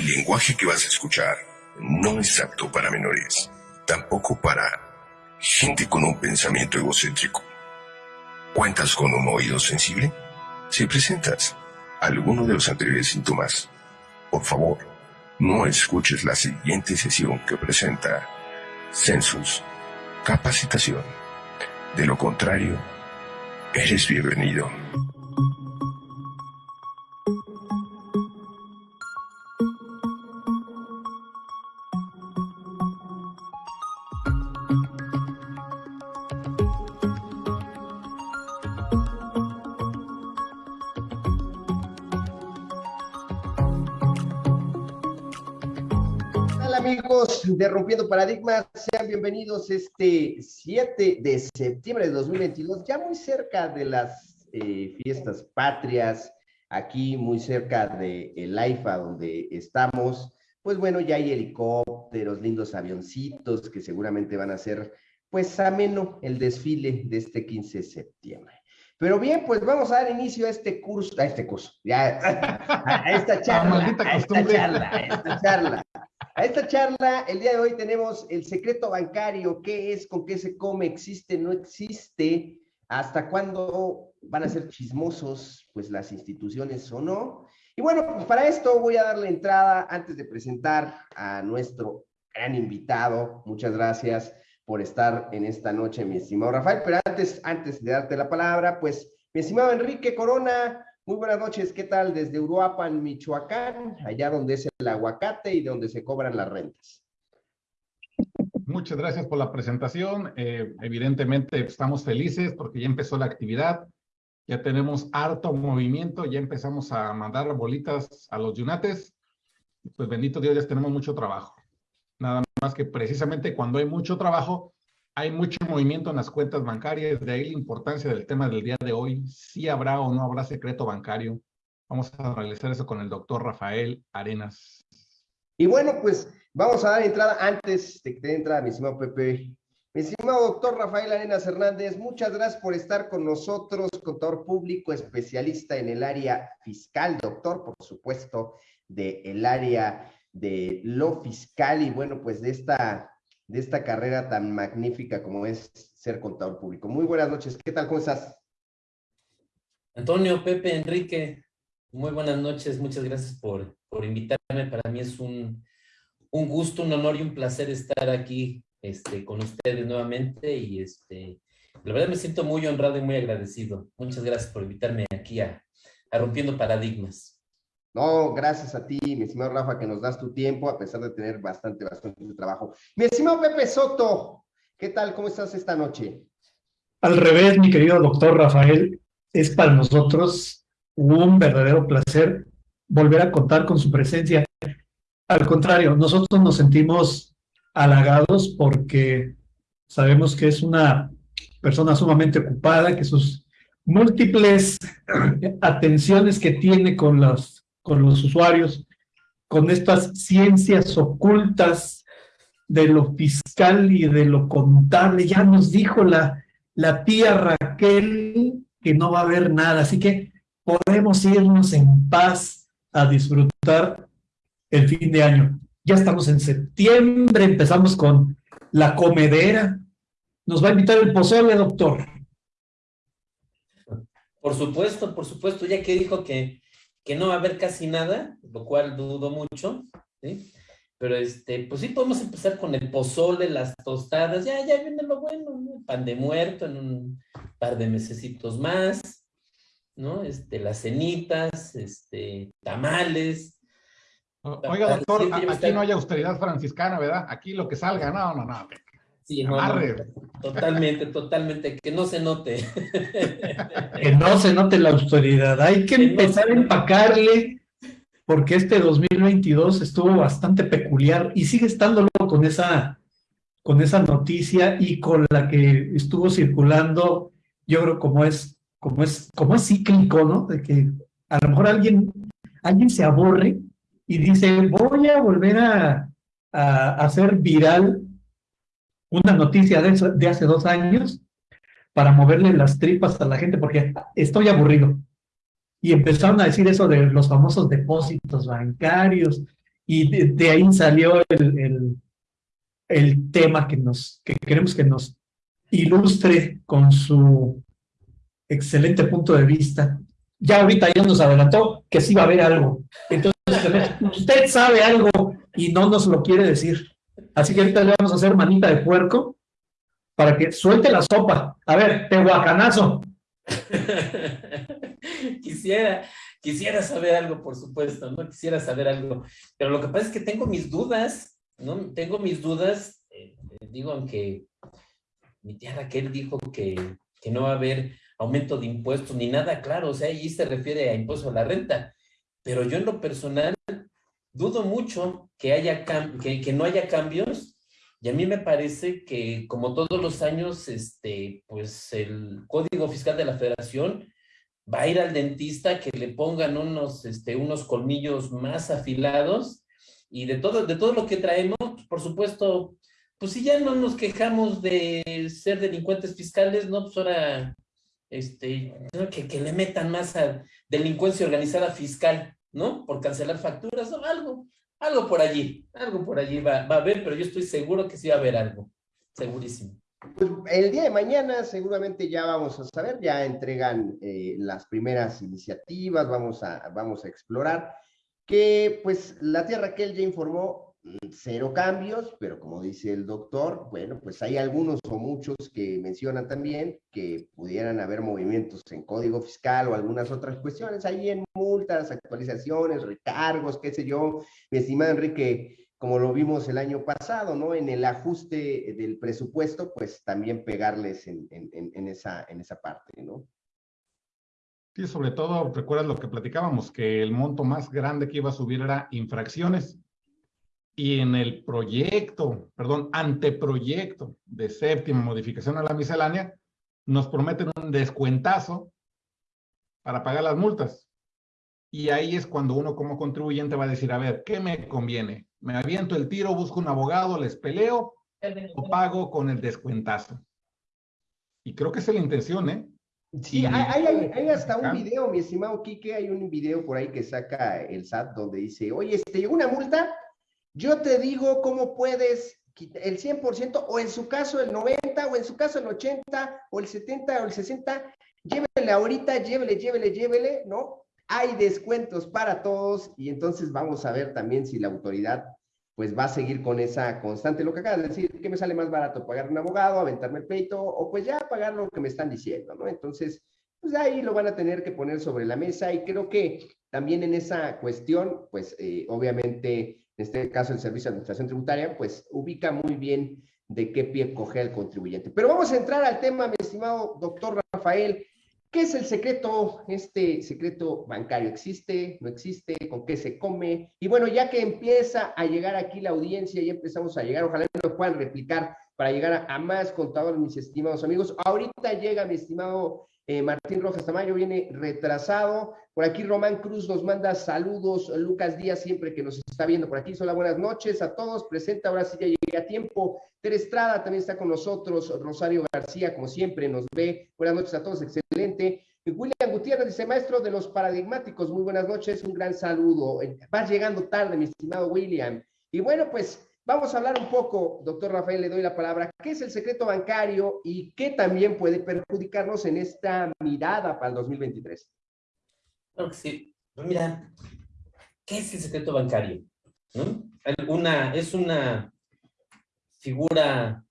El lenguaje que vas a escuchar no es apto para menores, tampoco para gente con un pensamiento egocéntrico. ¿Cuentas con un oído sensible? Si presentas alguno de los anteriores síntomas, por favor, no escuches la siguiente sesión que presenta Census Capacitación. De lo contrario, eres bienvenido. Rompiendo Paradigmas, sean bienvenidos este 7 de septiembre de 2022, ya muy cerca de las eh, fiestas patrias, aquí muy cerca de el AIFA donde estamos, pues bueno, ya hay helicópteros, lindos avioncitos que seguramente van a ser pues ameno el desfile de este 15 de septiembre. Pero bien, pues vamos a dar inicio a este curso, a este curso, ya, a, esta charla, a esta charla, a esta charla. A esta charla, el día de hoy tenemos el secreto bancario, qué es, con qué se come, existe, no existe, hasta cuándo van a ser chismosos, pues las instituciones o no. Y bueno, pues para esto voy a darle entrada antes de presentar a nuestro gran invitado. Muchas gracias por estar en esta noche, mi estimado Rafael. Pero antes, antes de darte la palabra, pues, mi estimado Enrique Corona, muy buenas noches, ¿qué tal? Desde Uruapan, Michoacán, allá donde es el aguacate y donde se cobran las rentas. Muchas gracias por la presentación. Eh, evidentemente estamos felices porque ya empezó la actividad, ya tenemos harto movimiento, ya empezamos a mandar bolitas a los yunates. Pues bendito Dios, ya tenemos mucho trabajo. Nada más que precisamente cuando hay mucho trabajo, hay mucho movimiento en las cuentas bancarias, de ahí la importancia del tema del día de hoy. Si habrá o no habrá secreto bancario. Vamos a realizar eso con el doctor Rafael Arenas. Y bueno, pues vamos a dar entrada antes de que te entrada, mi estimado Pepe. Mi estimado doctor Rafael Arenas Hernández, muchas gracias por estar con nosotros, contador público, especialista en el área fiscal, doctor, por supuesto, del el área de lo fiscal y bueno, pues de esta de esta carrera tan magnífica como es ser contador público. Muy buenas noches, ¿qué tal? ¿Cómo estás? Antonio, Pepe, Enrique, muy buenas noches, muchas gracias por, por invitarme. Para mí es un, un, gusto, un honor y un placer estar aquí este, con ustedes nuevamente y este, la verdad me siento muy honrado y muy agradecido. Muchas gracias por invitarme aquí a, a Rompiendo Paradigmas. No, gracias a ti, mi estimado Rafa, que nos das tu tiempo, a pesar de tener bastante, bastante trabajo. Mi estimado Pepe Soto, ¿qué tal? ¿Cómo estás esta noche? Al revés, mi querido doctor Rafael, es para nosotros un verdadero placer volver a contar con su presencia. Al contrario, nosotros nos sentimos halagados porque sabemos que es una persona sumamente ocupada, que sus múltiples atenciones que tiene con los con los usuarios, con estas ciencias ocultas de lo fiscal y de lo contable. Ya nos dijo la, la tía Raquel que no va a haber nada, así que podemos irnos en paz a disfrutar el fin de año. Ya estamos en septiembre, empezamos con la comedera. Nos va a invitar el pozole, doctor. Por supuesto, por supuesto, ya que dijo que que no va a haber casi nada, lo cual dudo mucho, ¿sí? Pero este, pues sí podemos empezar con el pozole, las tostadas, ya, ya viene lo bueno, ¿no? Pan de muerto en un par de mesecitos más, ¿no? Este, las cenitas, este, tamales. Oiga, doctor, aquí no hay austeridad franciscana, ¿verdad? Aquí lo que salga, no, no, no. Sí, no, totalmente, totalmente, que no se note. Que no se note la autoridad. Hay que, empezar a empacarle, porque este 2022 estuvo bastante peculiar y sigue estándolo con esa, con esa noticia y con la que estuvo circulando, yo creo como es, como es, como es cíclico, ¿no? De que a lo mejor alguien, alguien se aburre y dice, voy a volver a, a hacer viral una noticia de, de hace dos años para moverle las tripas a la gente porque estoy aburrido. Y empezaron a decir eso de los famosos depósitos bancarios y de, ahí salió el, el, el, tema que, nos, que queremos que nos ilustre con su excelente punto de vista. Ya ahorita ya nos adelantó que sí va a haber algo. Entonces, usted sabe algo y no nos lo quiere decir. Así que ahorita le vamos a hacer manita de puerco para que suelte la sopa. A ver, tehuacanazo. quisiera, quisiera saber algo, por supuesto, ¿no? Quisiera saber algo. Pero lo que pasa es que tengo mis dudas, ¿no? Tengo mis dudas, eh, digo, aunque mi tía Raquel dijo que, que no va a haber aumento de impuestos ni nada, claro, o sea, ahí se refiere a impuesto a la renta. Pero yo en lo personal dudo mucho que, haya que, no haya cambios. Y a mí me parece que, como todos los años, este, pues el Código Fiscal de la Federación va a ir al dentista que le pongan unos, este, unos colmillos más afilados. Y de todo, de todo lo que traemos, por supuesto, pues si ya no nos quejamos de ser delincuentes fiscales, ¿no? Pues ahora, este, que, que le metan más a delincuencia organizada fiscal, ¿no? Por cancelar facturas o algo. Algo por allí, algo por allí va, va a haber, pero yo estoy seguro que sí va a haber algo, segurísimo. Pues el día de mañana seguramente ya vamos a saber, ya entregan eh, las primeras iniciativas, vamos a, vamos a explorar, que pues la tía Raquel ya informó cero cambios, pero como dice el doctor, bueno, pues hay algunos o muchos que mencionan también que pudieran haber movimientos en código fiscal o algunas otras cuestiones, ahí en multas, actualizaciones, recargos, qué sé yo, mi estimado Enrique, como lo vimos el año pasado, ¿no? En el ajuste del presupuesto, pues también pegarles en, en, en esa, en esa parte, ¿no? Sí, sobre todo, recuerdas lo que platicábamos, que el monto más grande que iba a subir era infracciones y en el proyecto, perdón, anteproyecto de séptima modificación a la miscelánea, nos prometen un descuentazo para pagar las multas. Y ahí es cuando uno como contribuyente va a decir, a ver, ¿qué me conviene? ¿Me aviento el tiro, busco un abogado, les peleo o pago con el descuentazo? Y creo que esa es la intención, ¿eh? Sí, hay, hay, hay, hasta un video, mi estimado Quique, hay un video por ahí que saca el SAT donde dice, oye, este, llegó una multa, yo te digo cómo puedes el 100% o en su caso el 90 o en su caso el 80 o el 70 o el 60, llévele ahorita, llévele, llévele, llévele, ¿no? Hay descuentos para todos y entonces vamos a ver también si la autoridad pues va a seguir con esa constante. Lo que acabas de decir, que me sale más barato pagar un abogado, aventarme el pleito o pues ya pagar lo que me están diciendo, ¿no? Entonces, pues ahí lo van a tener que poner sobre la mesa y creo que también en esa cuestión, pues eh, obviamente en este caso el Servicio de Administración Tributaria, pues ubica muy bien de qué pie coge el contribuyente. Pero vamos a entrar al tema, mi estimado doctor Rafael. ¿Qué es el secreto, este secreto bancario? ¿Existe? ¿No existe? ¿Con qué se come? Y bueno, ya que empieza a llegar aquí la audiencia, ya empezamos a llegar, ojalá nos puedan replicar para llegar a, más contadores, mis estimados amigos. Ahorita llega mi estimado eh, Martín Rojas Tamayo viene retrasado. Por aquí Román Cruz nos manda saludos. Lucas Díaz siempre que nos está viendo por aquí. Hola, buenas noches a todos. Presenta, ahora sí ya llegué a tiempo. Ter Estrada también está con nosotros. Rosario García, como siempre, nos ve. Buenas noches a todos, excelente. William Gutiérrez dice, maestro de los paradigmáticos, muy buenas noches, un gran saludo. Vas llegando tarde, mi estimado William. Y bueno, pues Vamos a hablar un poco, doctor Rafael, le doy la palabra, ¿qué es el secreto bancario y qué también puede perjudicarnos en esta mirada para el 2023? Claro que sí. Mira, ¿qué es el secreto bancario? Una, es una figura,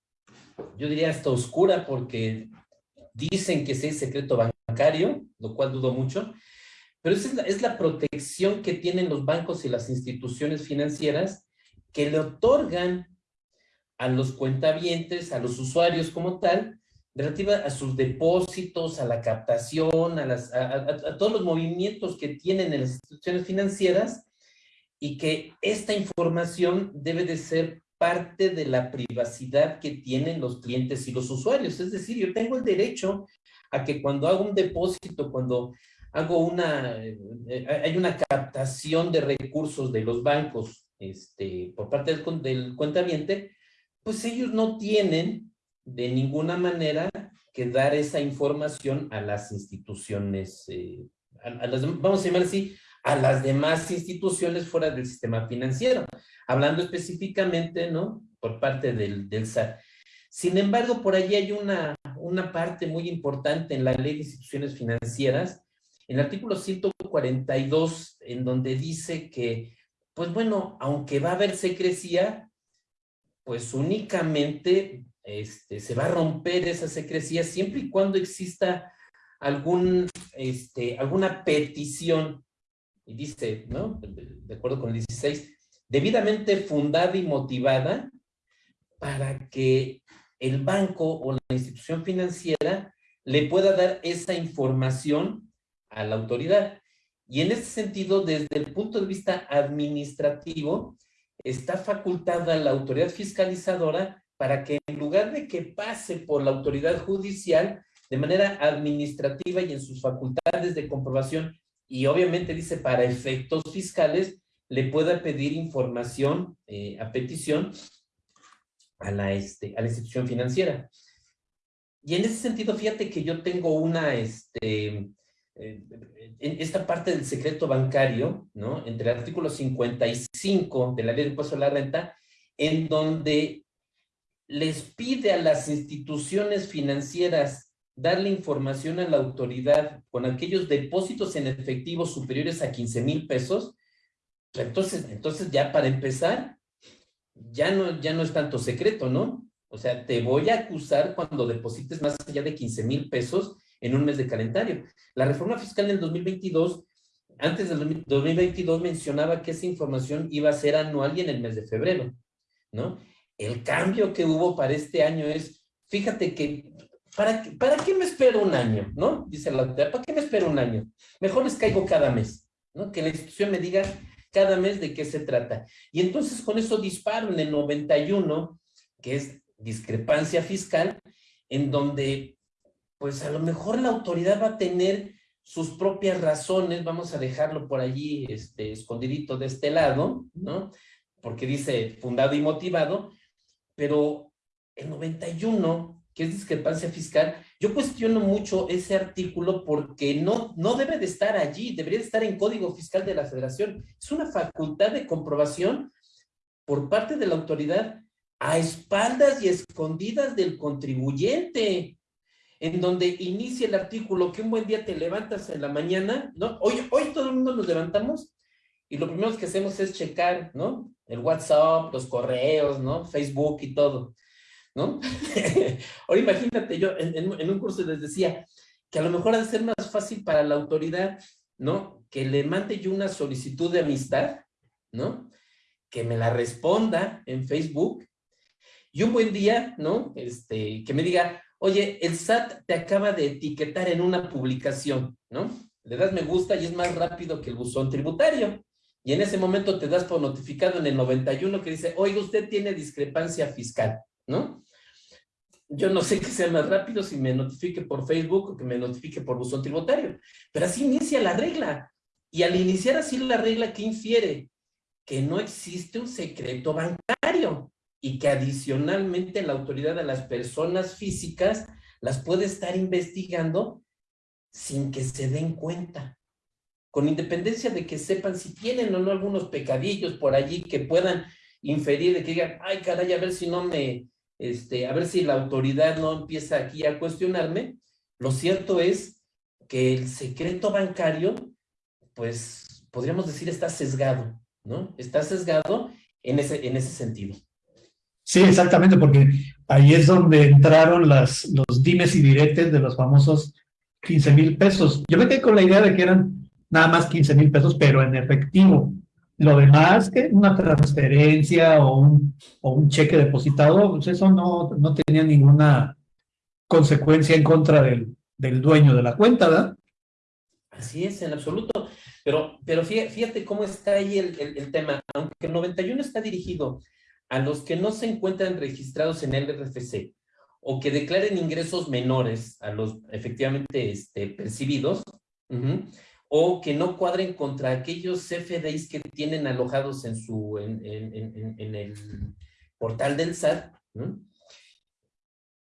yo diría hasta oscura, porque dicen que es el secreto bancario, lo cual dudo mucho, pero es la, es la protección que tienen los bancos y las instituciones financieras que le otorgan a los cuentavientes, a los usuarios como tal, relativa a sus depósitos, a la captación, a, las, a, todos los movimientos que tienen en las instituciones financieras y que esta información debe de ser parte de la privacidad que tienen los clientes y los usuarios. Es decir, yo tengo el derecho a que cuando hago un depósito, cuando hago una, eh, eh, hay una captación de recursos de los bancos este, por parte del, del pues ellos no tienen de ninguna manera que dar esa información a las instituciones, eh, a, las, vamos a llamar así, a las demás instituciones fuera del sistema financiero, hablando específicamente, ¿no? Por parte del, del SAT. Sin embargo, por allí hay una, una parte muy importante en la ley de instituciones financieras, en el artículo 142, en donde dice que, pues bueno, aunque va a haber secrecía, pues únicamente este, se va a romper esa secrecía siempre y cuando exista este, alguna petición, y dice, ¿no? De acuerdo con el 16, debidamente fundada y motivada para que el banco o la institución financiera le pueda dar esa información a la autoridad. Y en ese sentido, desde el punto de vista administrativo, está facultada la autoridad fiscalizadora para que en lugar de que pase por la autoridad judicial, de manera administrativa y en sus facultades de comprobación, y obviamente dice para efectos fiscales, le pueda pedir información eh, a petición a la, este, a la institución financiera. Y en ese sentido, fíjate que yo tengo una, este, en esta parte del secreto bancario, ¿no? Entre el artículo 55 de la ley de impuesto a la renta, en donde les pide a las instituciones financieras darle información a la autoridad con aquellos depósitos en efectivo superiores a 15 mil pesos, entonces, entonces ya para empezar, ya no, ya no es tanto secreto, ¿no? O sea, te voy a acusar cuando deposites más allá de 15 mil pesos en un mes de calendario. La reforma fiscal en el 2022, antes del 2022 mencionaba que esa información iba a ser anual y en el mes de febrero, ¿no? El cambio que hubo para este año es, fíjate que, ¿para, ¿para qué me espero un año? ¿No? Dice la ¿para qué me espero un año? Mejor les caigo cada mes, ¿no? Que la institución me diga cada mes de qué se trata. Y entonces con eso disparo en el 91, que es discrepancia fiscal, en donde pues a lo mejor la autoridad va a tener sus propias razones, vamos a dejarlo por allí este, escondidito de este lado, ¿no? Porque dice fundado y motivado, pero el 91, que es discrepancia fiscal, yo cuestiono mucho ese artículo porque no, no debe de estar allí, debería de estar en Código Fiscal de la Federación. Es una facultad de comprobación por parte de la autoridad a espaldas y escondidas del contribuyente, en donde inicia el artículo que un buen día te levantas en la mañana, ¿no? Hoy, hoy todo el mundo nos levantamos y lo primero que hacemos es checar, ¿no? El WhatsApp, los correos, ¿no? Facebook y todo. ¿no? Ahora imagínate, yo en, un curso les decía que a lo mejor ha de ser más fácil para la autoridad, ¿no? Que le mande yo una solicitud de amistad, ¿no? Que me la responda en Facebook y un buen día, ¿no? Este, que me diga, oye, el SAT te acaba de etiquetar en una publicación, ¿no? Le das me gusta y es más rápido que el buzón tributario. Y en ese momento te das por notificado en el 91 que dice, oiga, usted tiene discrepancia fiscal. ¿no? Yo no sé qué sea más rápido si me notifique por Facebook o que me notifique por buzón tributario, pero así inicia la regla. Y al iniciar así la regla, ¿qué infiere? Que no existe un secreto bancario y que adicionalmente la autoridad de las personas físicas las puede estar investigando sin que se den cuenta. Con independencia de que sepan si tienen o no algunos pecadillos por allí que puedan inferir de que digan, ay caray, a ver si no me, este, a ver si la autoridad no empieza aquí a cuestionarme, lo cierto es que el secreto bancario, pues podríamos decir está sesgado, ¿no? Está sesgado en ese, en ese sentido. Sí, exactamente, porque ahí es donde entraron las, los dimes y diretes de los famosos 15 mil pesos. Yo me quedé con la idea de que eran nada más 15 mil pesos, pero en efectivo. Lo demás, que una transferencia o un, o un cheque depositado, pues eso no, no tenía ninguna consecuencia en contra del, del dueño de la cuenta, ¿verdad? Así es, en absoluto. Pero, pero fíjate, cómo está ahí el, el, tema. Aunque el 91 está dirigido a los que no se encuentran registrados en el RFC o que declaren ingresos menores a los efectivamente este, percibidos, o que no cuadren contra aquellos CFDIs que tienen alojados en, su, en, el portal del SAT,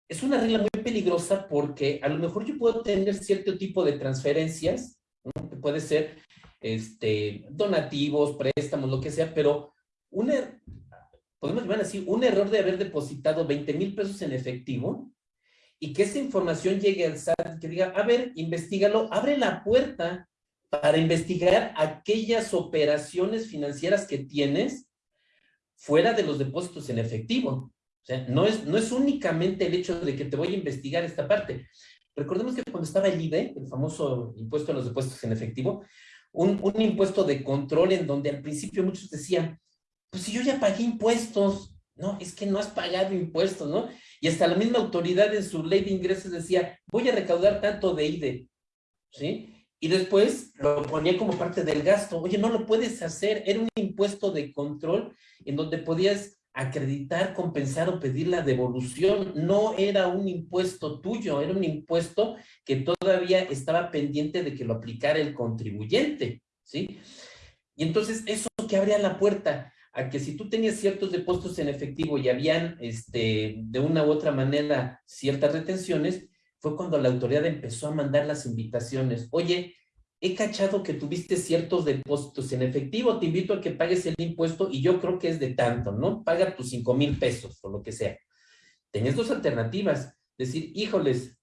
es una regla muy peligrosa porque a lo mejor yo puedo tener cierto tipo de transferencias, que puede ser este, donativos, préstamos, lo que sea, pero un, er, podemos llamar así, un error de haber depositado 20 mil pesos en efectivo y que esa información llegue al SAT, que diga, a ver, investigalo, abre la puerta para investigar aquellas operaciones financieras que tienes fuera de los depósitos en efectivo. O sea, no es, no es únicamente el hecho de que te voy a investigar esta parte. Recordemos que cuando estaba el IDE, el famoso impuesto a los depósitos en efectivo, un, un impuesto de control en donde al principio muchos decían, pues si yo ya pagué impuestos, no, es que no has pagado impuestos, ¿no? Y hasta la misma autoridad en su ley de ingresos decía, voy a recaudar tanto de IDE, ¿sí? Y después lo ponía como parte del gasto. Oye, no lo puedes hacer. Era un impuesto de control en donde podías acreditar, compensar o pedir la devolución. No era un impuesto tuyo, era un impuesto que todavía estaba pendiente de que lo aplicara el contribuyente, ¿sí? Y entonces eso que abría la puerta a que si tú tenías ciertos depósitos en efectivo y habían este, de una u otra manera ciertas retenciones, fue cuando la autoridad empezó a mandar las invitaciones. Oye, he cachado que tuviste ciertos depósitos en efectivo, te invito a que pagues el impuesto y yo creo que es de tanto, ¿no? Paga tus cinco mil pesos o lo que sea. Tenías dos alternativas. Decir, híjoles,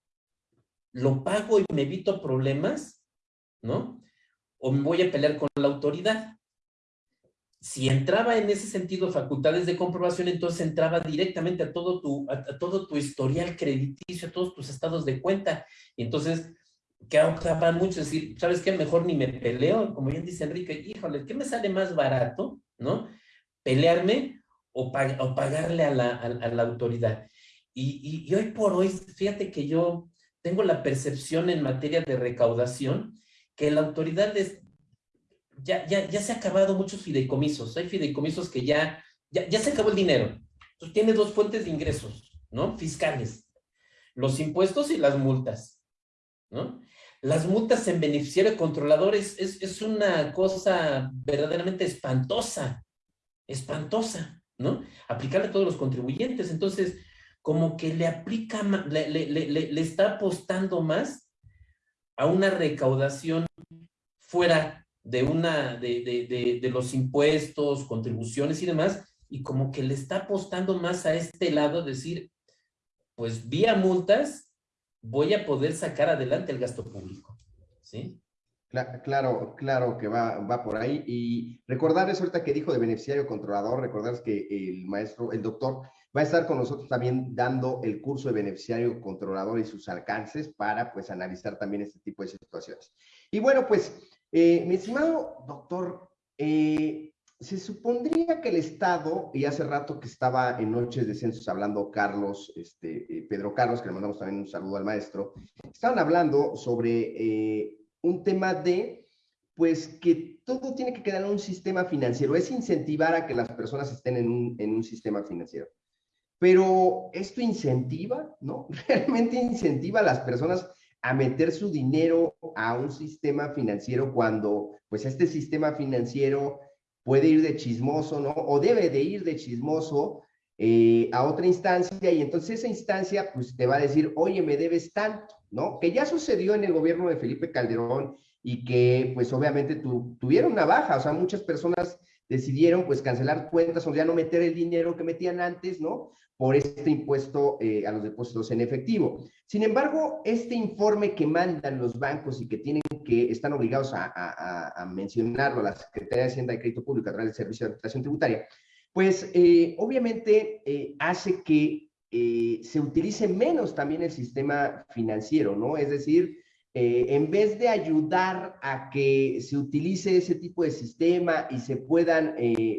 lo pago y me evito problemas, ¿no? O me voy a pelear con la autoridad si entraba en ese sentido facultades de comprobación, entonces entraba directamente a todo tu, a, todo tu historial crediticio, a todos tus estados de cuenta. Y entonces, que para muchos decir, ¿sabes qué? Mejor ni me peleo, como bien dice Enrique, híjole, ¿qué me sale más barato? ¿No? Pelearme o, pagarle a la, a, la autoridad. Y, y, hoy por hoy, fíjate que yo tengo la percepción en materia de recaudación que la autoridad les, ya, ya, ya se ha acabado muchos fideicomisos. Hay fideicomisos que ya, ya, ya se acabó el dinero. Entonces tiene dos fuentes de ingresos, ¿no? Fiscales. Los impuestos y las multas, ¿no? Las multas en beneficiario controlador es, es, es una cosa verdaderamente espantosa, espantosa, ¿no? Aplicarle a todos los contribuyentes. Entonces, como que le aplica, le, le, le, le está apostando más a una recaudación fuera de una, de, de, de, los impuestos, contribuciones y demás, y como que le está apostando más a este lado, decir, pues vía multas voy a poder sacar adelante el gasto público, ¿sí? Claro, claro que va, va por ahí. Y recordarles ahorita que dijo de beneficiario controlador, recordarles que el maestro, el doctor, va a estar con nosotros también dando el curso de beneficiario controlador y sus alcances para pues analizar también este tipo de situaciones. Y bueno, pues eh, mi estimado doctor, eh, se supondría que el Estado, y hace rato que estaba en Noches de Censos hablando Carlos, este, eh, Pedro Carlos, que le mandamos también un saludo al maestro, estaban hablando sobre un tema de, pues, que todo tiene que quedar en un sistema financiero, es incentivar a que las personas estén en un, en un sistema financiero. Pero esto incentiva, ¿no? Realmente incentiva a las personas a meter su dinero a un sistema financiero cuando pues este sistema financiero puede ir de chismoso, ¿no? O debe de ir de chismoso eh, a otra instancia y entonces esa instancia pues te va a decir, oye, me debes tanto, ¿no? Que ya sucedió en el gobierno de Felipe Calderón y que pues obviamente tuvieron una baja, o sea, muchas personas decidieron pues cancelar cuentas o ya no meter el dinero que metían antes, ¿no? por este impuesto eh, a los depósitos en efectivo. Sin embargo, este informe que mandan los bancos y que tienen que, están obligados a, mencionarlo a la Secretaría de Hacienda y Crédito Público a través del Servicio de Administración Tributaria, pues eh, obviamente eh, hace que se utilice menos también el sistema financiero, ¿no? Es decir, en vez de ayudar a que se utilice ese tipo de sistema y se puedan,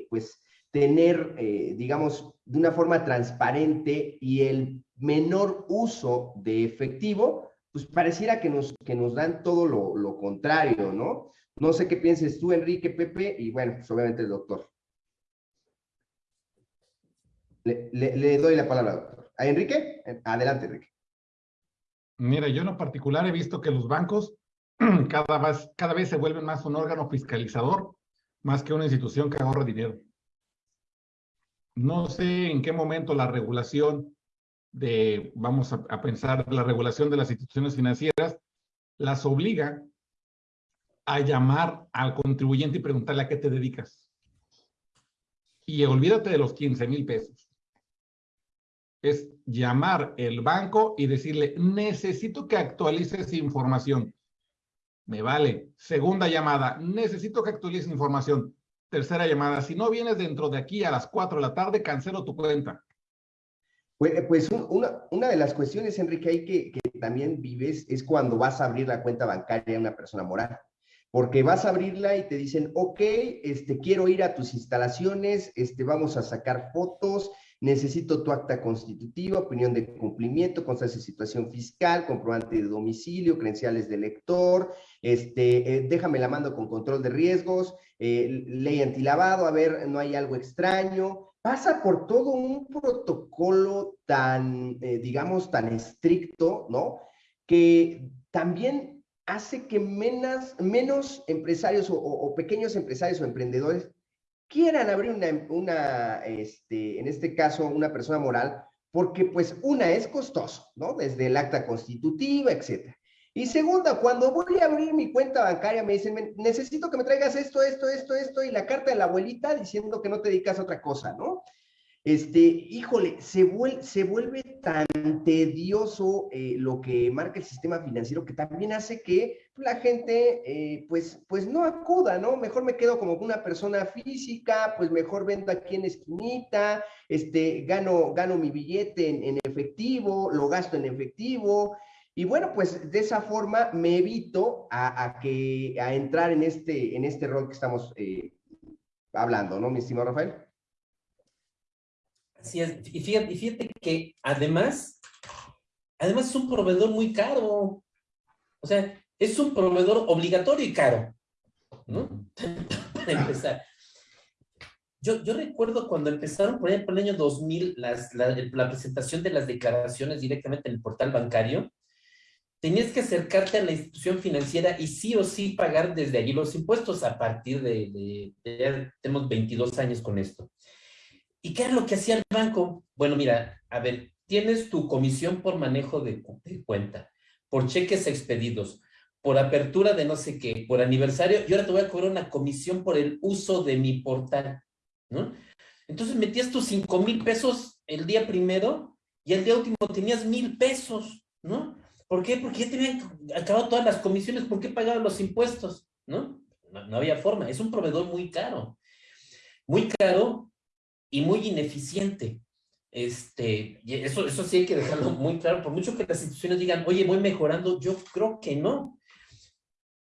pues, tener, digamos, de una forma transparente y el menor uso de efectivo, pues pareciera que nos, que nos dan todo lo, lo contrario, ¿no? No sé qué pienses tú, Enrique, Pepe, y bueno, pues obviamente el doctor. Le, le, doy la palabra, doctor. ¿A Enrique? Adelante, Enrique. Mira, yo en lo particular he visto que los bancos cada vez, cada vez se vuelven más un órgano fiscalizador, más que una institución que ahorra dinero no sé en qué momento la regulación de, vamos a, pensar, la regulación de las instituciones financieras las obliga a llamar al contribuyente y preguntarle a qué te dedicas. Y olvídate de los 15 mil pesos. Es llamar el banco y decirle, necesito que actualices información. Me vale. Segunda llamada, necesito que actualices información. Tercera llamada, si no vienes dentro de aquí a las 4 de la tarde, cancelo tu cuenta. Pues, pues una, una, de las cuestiones, Enrique, ahí que, que, también vives es cuando vas a abrir la cuenta bancaria de una persona moral. Porque vas a abrirla y te dicen, ok, este, quiero ir a tus instalaciones, este, vamos a sacar fotos, necesito tu acta constitutiva, opinión de cumplimiento, constancia de situación fiscal, comprobante de domicilio, credenciales de lector, este, eh, déjame la mando con control de riesgos, eh, ley antilavado, a ver, no hay algo extraño. Pasa por todo un protocolo tan, eh, digamos, tan estricto, ¿no? Que también hace que menos, menos empresarios o, o pequeños empresarios o emprendedores quieran abrir una, una este, en este caso, una persona moral, porque pues una es costoso, ¿no? Desde el acta constitutiva, etcétera. Y segunda, cuando voy a abrir mi cuenta bancaria, me dicen, necesito que me traigas esto, esto, esto, esto, y la carta de la abuelita diciendo que no te dedicas a otra cosa, ¿no? Este, híjole, se vuelve, se vuelve tan tedioso eh, lo que marca el sistema financiero que también hace que la gente, eh, pues, pues no acuda, ¿no? Mejor me quedo como una persona física, pues mejor vendo aquí en esquinita, este, gano, gano mi billete en, efectivo, lo gasto en efectivo, y bueno, pues de esa forma me evito a, a que, a entrar en este, en este rol que estamos eh, hablando, ¿no, mi estimado Rafael? Así. Y fíjate, y fíjate que además, además es un proveedor muy caro. O sea, es un proveedor obligatorio y caro. ¿No? Para empezar. Yo, yo recuerdo cuando empezaron por ejemplo, el año 2000 las, la, presentación de las declaraciones directamente en el portal bancario, tenías que acercarte a la institución financiera y sí o sí pagar desde allí los impuestos a partir de, tenemos 22 años con esto. ¿Y qué era lo que hacía el banco? Bueno, mira, a ver, tienes tu comisión por manejo de, cuenta, por cheques expedidos, por apertura de no sé qué, por aniversario, y ahora te voy a cobrar una comisión por el uso de mi portal, ¿no? Entonces metías tus cinco mil pesos el día primero y el día último tenías mil pesos, ¿no? ¿Por qué? Porque ya te acabado todas las comisiones, ¿por qué pagaban los impuestos? ¿no? No había forma, es un proveedor muy caro. Muy caro y muy ineficiente. Este, eso, eso sí hay que dejarlo muy claro, por mucho que las instituciones digan, oye, voy mejorando, yo creo que no.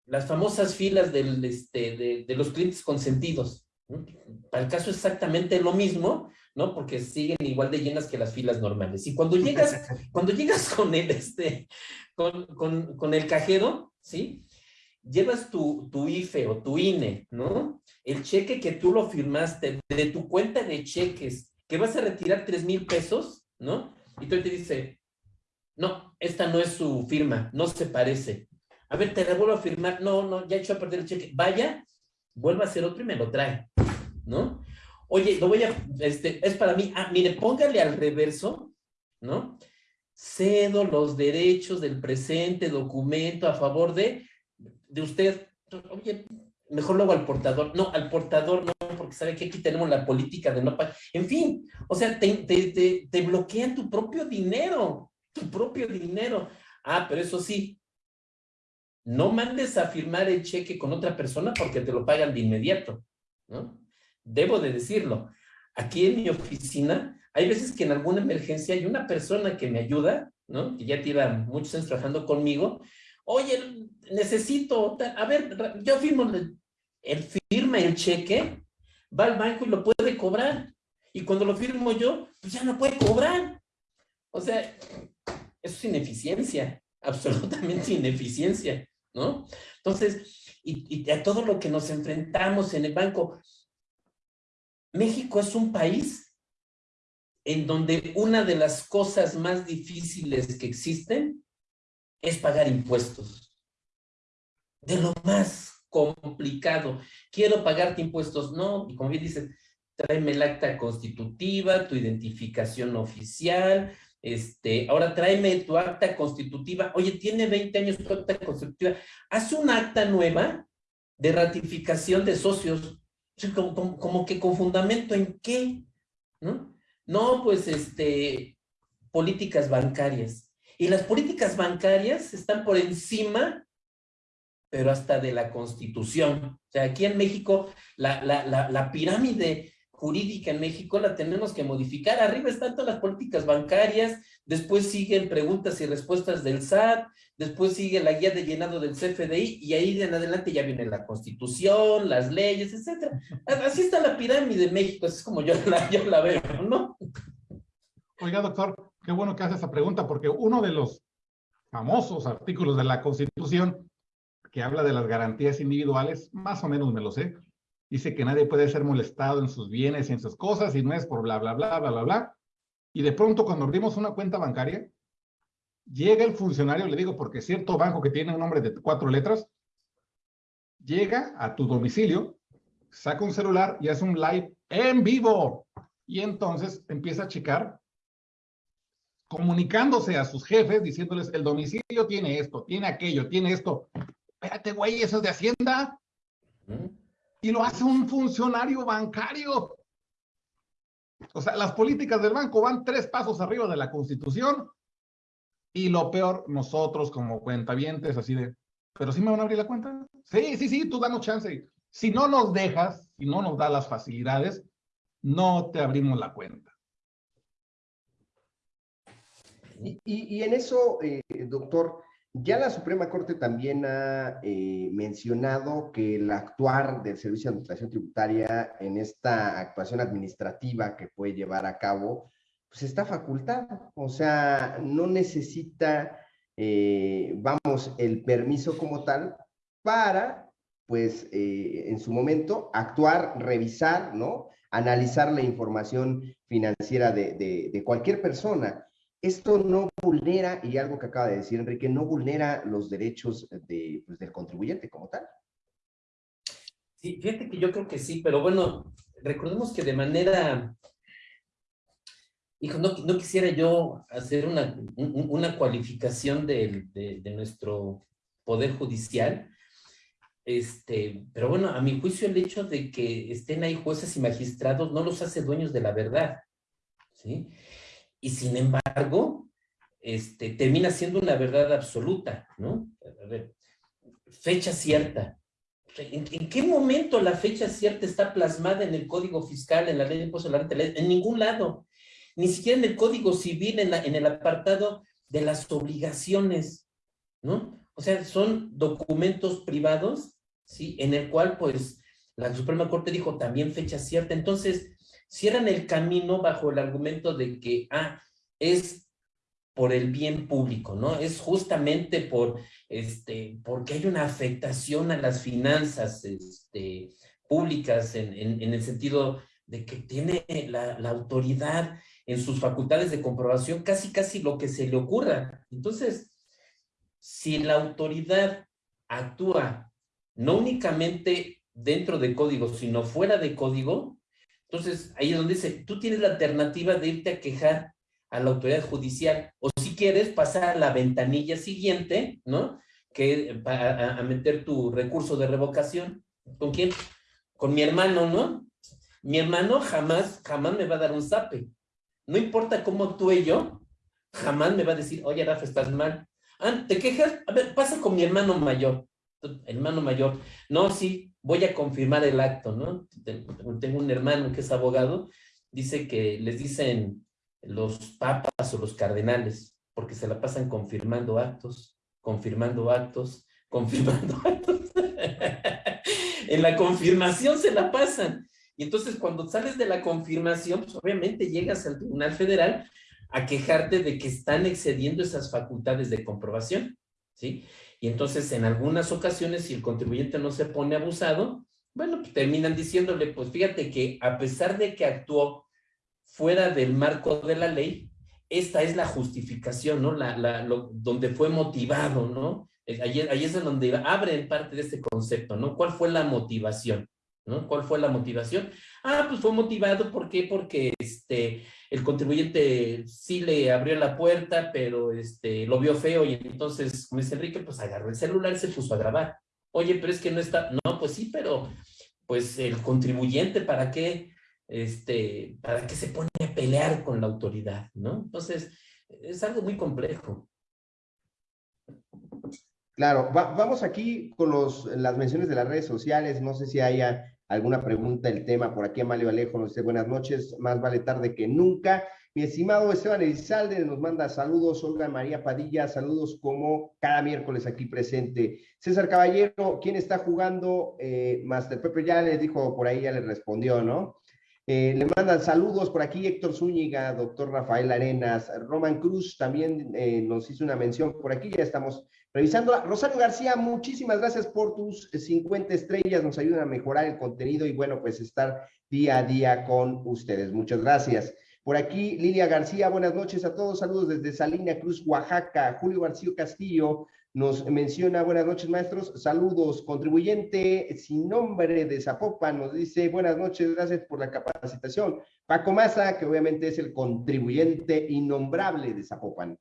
Las famosas filas del, este, de, de los clientes consentidos. ¿no? Para el caso exactamente lo mismo, ¿no? Porque siguen igual de llenas que las filas normales. Y cuando llegas, cuando llegas con el, este, con, con, con el cajero, ¿sí? Llevas tu, tu IFE o tu INE, ¿no? El cheque que tú lo firmaste de tu cuenta de cheques, que vas a retirar tres mil pesos, ¿no? Y tú te dice, no, esta no es su firma, no se parece. A ver, te la vuelvo a firmar. No, no, ya he hecho a perder el cheque. Vaya, vuelva a hacer otro y me lo trae, ¿no? Oye, lo voy a, este, es para mí, ah, mire, póngale al reverso, ¿no? Cedo los derechos del presente documento a favor de de usted, oye, mejor luego al portador. No, al portador no, porque sabe que aquí tenemos la política de no pagar. En fin, o sea, te, te, te, bloquean tu propio dinero, tu propio dinero. Ah, pero eso sí, no mandes a firmar el cheque con otra persona porque te lo pagan de inmediato, ¿no? Debo de decirlo. Aquí en mi oficina, hay veces que en alguna emergencia hay una persona que me ayuda, ¿no? Que ya lleva muchos años trabajando conmigo, Oye, necesito, a ver, yo firmo, él firma el cheque, va al banco y lo puede cobrar. Y cuando lo firmo yo, pues ya no puede cobrar. O sea, eso es ineficiencia, absolutamente ineficiencia, ¿no? Entonces, y, y a todo lo que nos enfrentamos en el banco, México es un país en donde una de las cosas más difíciles que existen es pagar impuestos. De lo más complicado. Quiero pagarte impuestos. No, y como bien dices, tráeme el acta constitutiva, tu identificación oficial, este, ahora tráeme tu acta constitutiva. Oye, tiene 20 años tu acta constitutiva. Haz una acta nueva de ratificación de socios. Como, como, que con fundamento en qué, ¿no? No, pues, este, políticas bancarias. Y las políticas bancarias están por encima, pero hasta de la Constitución. O sea, aquí en México, la, la, la, pirámide jurídica en México la tenemos que modificar. Arriba están todas las políticas bancarias, después siguen preguntas y respuestas del SAT, después sigue la guía de llenado del CFDI y ahí en adelante ya viene la constitución, las leyes, etcétera. Así está la pirámide de México, así es como yo yo la veo, ¿no? Oiga, doctor, qué bueno que hace esa pregunta, porque uno de los famosos artículos de la Constitución que habla de las garantías individuales, más o menos me lo sé, dice que nadie puede ser molestado en sus bienes y en sus cosas y no es por bla, bla, bla, bla, bla, bla. Y de pronto cuando abrimos una cuenta bancaria, llega el funcionario, le digo, porque cierto banco que tiene un nombre de cuatro letras, llega a tu domicilio, saca un celular y hace un live en vivo. Y entonces empieza a checar, comunicándose a sus jefes, diciéndoles, el domicilio tiene esto, tiene aquello, tiene esto. Espérate, güey, eso es de Hacienda. Y lo hace un funcionario bancario. O sea, las políticas del banco van tres pasos arriba de la Constitución y lo peor, nosotros como cuentavientes, así de, ¿pero sí me van a abrir la cuenta? Sí, sí, sí, tú danos chance. Si no nos dejas, si no nos da las facilidades, no te abrimos la cuenta. Y, en eso, eh, doctor, ya la Suprema Corte también ha eh, mencionado que el actuar del Servicio de Administración Tributaria en esta actuación administrativa que puede llevar a cabo pues está facultado, o sea, no necesita, eh, vamos, el permiso como tal para, pues, eh, en su momento, actuar, revisar, ¿no? Analizar la información financiera de, cualquier persona. Esto no vulnera, y algo que acaba de decir Enrique, no vulnera los derechos de, pues, del contribuyente como tal. Sí, fíjate que yo creo que sí, pero bueno, recordemos que de manera hijo, no, no quisiera yo hacer una, una cualificación de, de, nuestro poder judicial, este, pero bueno, a mi juicio el hecho de que estén ahí jueces y magistrados no los hace dueños de la verdad, ¿sí? Y sin embargo, este, termina siendo una verdad absoluta, ¿no? A ver, fecha cierta. ¿En, ¿En, qué momento la fecha cierta está plasmada en el Código Fiscal, en la Ley de Impuestos a la Renta? En ningún lado ni siquiera en el Código Civil, en, la, en el apartado de las obligaciones, ¿no? O sea, son documentos privados, ¿sí? En el cual, pues, la Suprema Corte dijo también fecha cierta. Entonces, cierran el camino bajo el argumento de que, ah, es por el bien público, ¿no? Es justamente por, este, porque hay una afectación a las finanzas, este, públicas en, en, el sentido de que tiene la, la autoridad en sus facultades de comprobación casi casi lo que se le ocurra. Entonces, si la autoridad actúa no únicamente dentro de código, sino fuera de código, entonces ahí es donde dice, tú tienes la alternativa de irte a quejar a la autoridad judicial, o si quieres pasar a la ventanilla siguiente, ¿no? Que a, meter tu recurso de revocación. ¿Con quién? Con mi hermano, ¿no? Mi hermano jamás, jamás me va a dar un zape no importa cómo actúe yo, jamás me va a decir, oye, Rafa, estás mal. Ah, ¿te quejas? A ver, pasa con mi hermano mayor. Hermano mayor. No, sí, voy a confirmar el acto, ¿no? Tengo un hermano que es abogado, dice que les dicen los papas o los cardenales, porque se la pasan confirmando actos, confirmando actos, confirmando actos. en la confirmación se la pasan. Y entonces cuando sales de la confirmación, pues obviamente llegas al Tribunal Federal a quejarte de que están excediendo esas facultades de comprobación, ¿sí? Y entonces en algunas ocasiones, si el contribuyente no se pone abusado, bueno, pues terminan diciéndole, pues fíjate que a pesar de que actuó fuera del marco de la ley, esta es la justificación, ¿no? La, la, donde fue motivado, ¿no? Ahí, ahí es donde abre parte de este concepto, ¿no? ¿Cuál fue la motivación? ¿no? ¿Cuál fue la motivación? Ah, pues fue motivado, ¿por qué? Porque este, el contribuyente sí le abrió la puerta, pero este, lo vio feo y entonces, como dice Enrique, pues agarró el celular y se puso a grabar, Oye, pero es que no está, no, pues sí, pero pues el contribuyente, ¿para qué? Este, ¿para qué se pone a pelear con la autoridad? ¿No? Entonces, es algo muy complejo. Claro, vamos aquí con los, las menciones de las redes sociales. No sé si haya alguna pregunta, el tema. Por aquí Amalio Alejo nos dice buenas noches, más vale tarde que nunca. Mi estimado Esteban Elizalde nos manda saludos, Olga María Padilla, saludos como cada miércoles aquí presente. César Caballero, ¿quién está jugando? Eh, Master Pepe ya le dijo por ahí, ya le respondió, ¿no? Eh, le mandan saludos por aquí Héctor Zúñiga, doctor Rafael Arenas, Roman Cruz también eh, nos hizo una mención por aquí, ya estamos revisando. Rosario García, muchísimas gracias por tus 50 estrellas, nos ayudan a mejorar el contenido y bueno, pues estar día a día con ustedes. Muchas gracias. Por aquí, Lilia García, buenas noches a todos, saludos desde Salina Cruz, Oaxaca. Julio García Castillo, nos menciona, buenas noches maestros, saludos, contribuyente sin nombre de Zapopan, nos dice, buenas noches, gracias por la capacitación. Paco Maza, que obviamente es el contribuyente innombrable de Zapopan.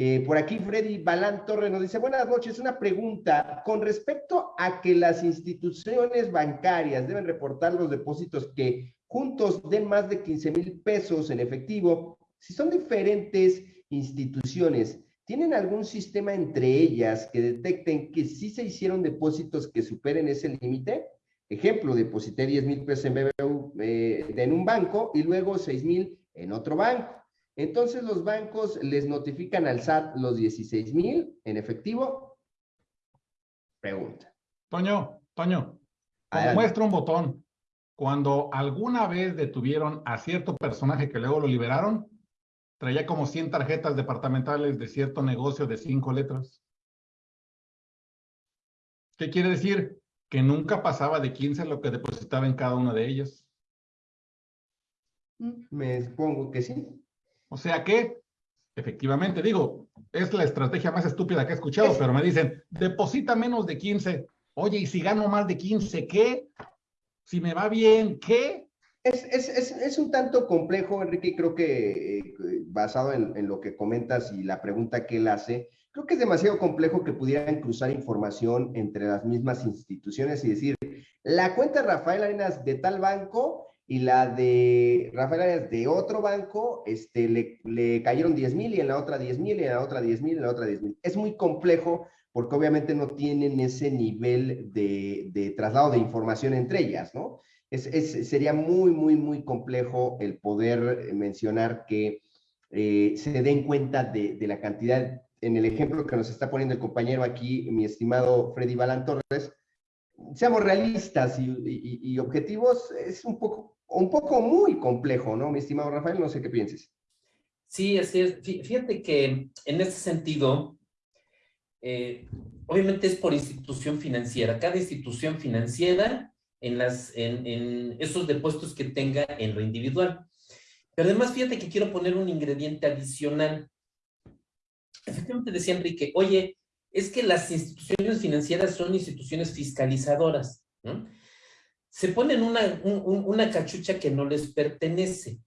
Eh, por aquí Freddy Balán Torres nos dice, buenas noches, una pregunta con respecto a que las instituciones bancarias deben reportar los depósitos que juntos den más de 15 mil pesos en efectivo, si son diferentes instituciones, ¿Tienen algún sistema entre ellas que detecten que sí se hicieron depósitos que superen ese límite? Ejemplo, deposité 10 mil pesos en BBU eh, en un banco y luego 6 mil en otro banco. Entonces los bancos les notifican al SAT los 16 mil en efectivo. Pregunta. Toño, Toño, muestra un botón. Cuando alguna vez detuvieron a cierto personaje que luego lo liberaron, traía como 100 tarjetas departamentales de cierto negocio de cinco letras. ¿Qué quiere decir? Que nunca pasaba de 15 lo que depositaba en cada una de ellas. Me supongo que sí. O sea que, efectivamente, digo, es la estrategia más estúpida que he escuchado, pero me dicen, deposita menos de 15. Oye, y si gano más de 15, ¿qué? Si me va bien, ¿qué? Es, es, es, es, un tanto complejo, Enrique, creo que eh, basado en, en, lo que comentas y la pregunta que él hace, creo que es demasiado complejo que pudieran cruzar información entre las mismas instituciones y decir, la cuenta Rafael Arenas de tal banco y la de Rafael Arenas de otro banco, este, le, le cayeron 10 mil y en la otra 10 mil y en la otra 10 mil y en la otra 10 mil. Es muy complejo porque obviamente no tienen ese nivel de, de traslado de información entre ellas, ¿no? es, sería muy, muy, muy complejo el poder mencionar que eh, se den cuenta de, la cantidad, en el ejemplo que nos está poniendo el compañero aquí, mi estimado Freddy Balán Torres, seamos realistas y, objetivos, es un poco, un poco muy complejo, ¿no, mi estimado Rafael? No sé qué pienses. Sí, así es. Fíjate que en ese sentido, eh, obviamente es por institución financiera. Cada institución financiera en, las, en, en esos depósitos que tenga en lo individual. Pero además, fíjate que quiero poner un ingrediente adicional. Efectivamente decía Enrique, oye, es que las instituciones financieras son instituciones fiscalizadoras. ¿no? Se ponen una, una cachucha que no les pertenece.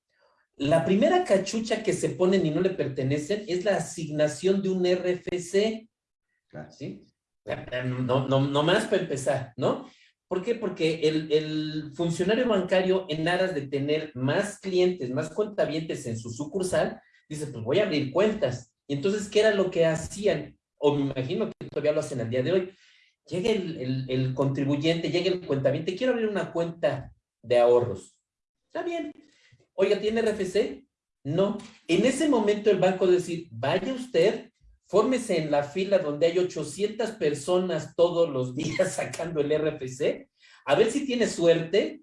La primera cachucha que se ponen y no le pertenecen es la asignación de un RFC. ¿sí? No, no, no más para empezar, ¿no? ¿Por qué? Porque el, funcionario bancario, en aras de tener más clientes, más cuentavientes en su sucursal, dice, pues voy a abrir cuentas. Y entonces, ¿qué era lo que hacían? O me imagino que todavía lo hacen al día de hoy. Llega el, contribuyente, llega el cuentaviente, quiero abrir una cuenta de ahorros. Está bien. Oiga, ¿tiene RFC? No. En ese momento el banco decir, vaya usted fórmese en la fila donde hay 800 personas todos los días sacando el RFC, a ver si tiene suerte,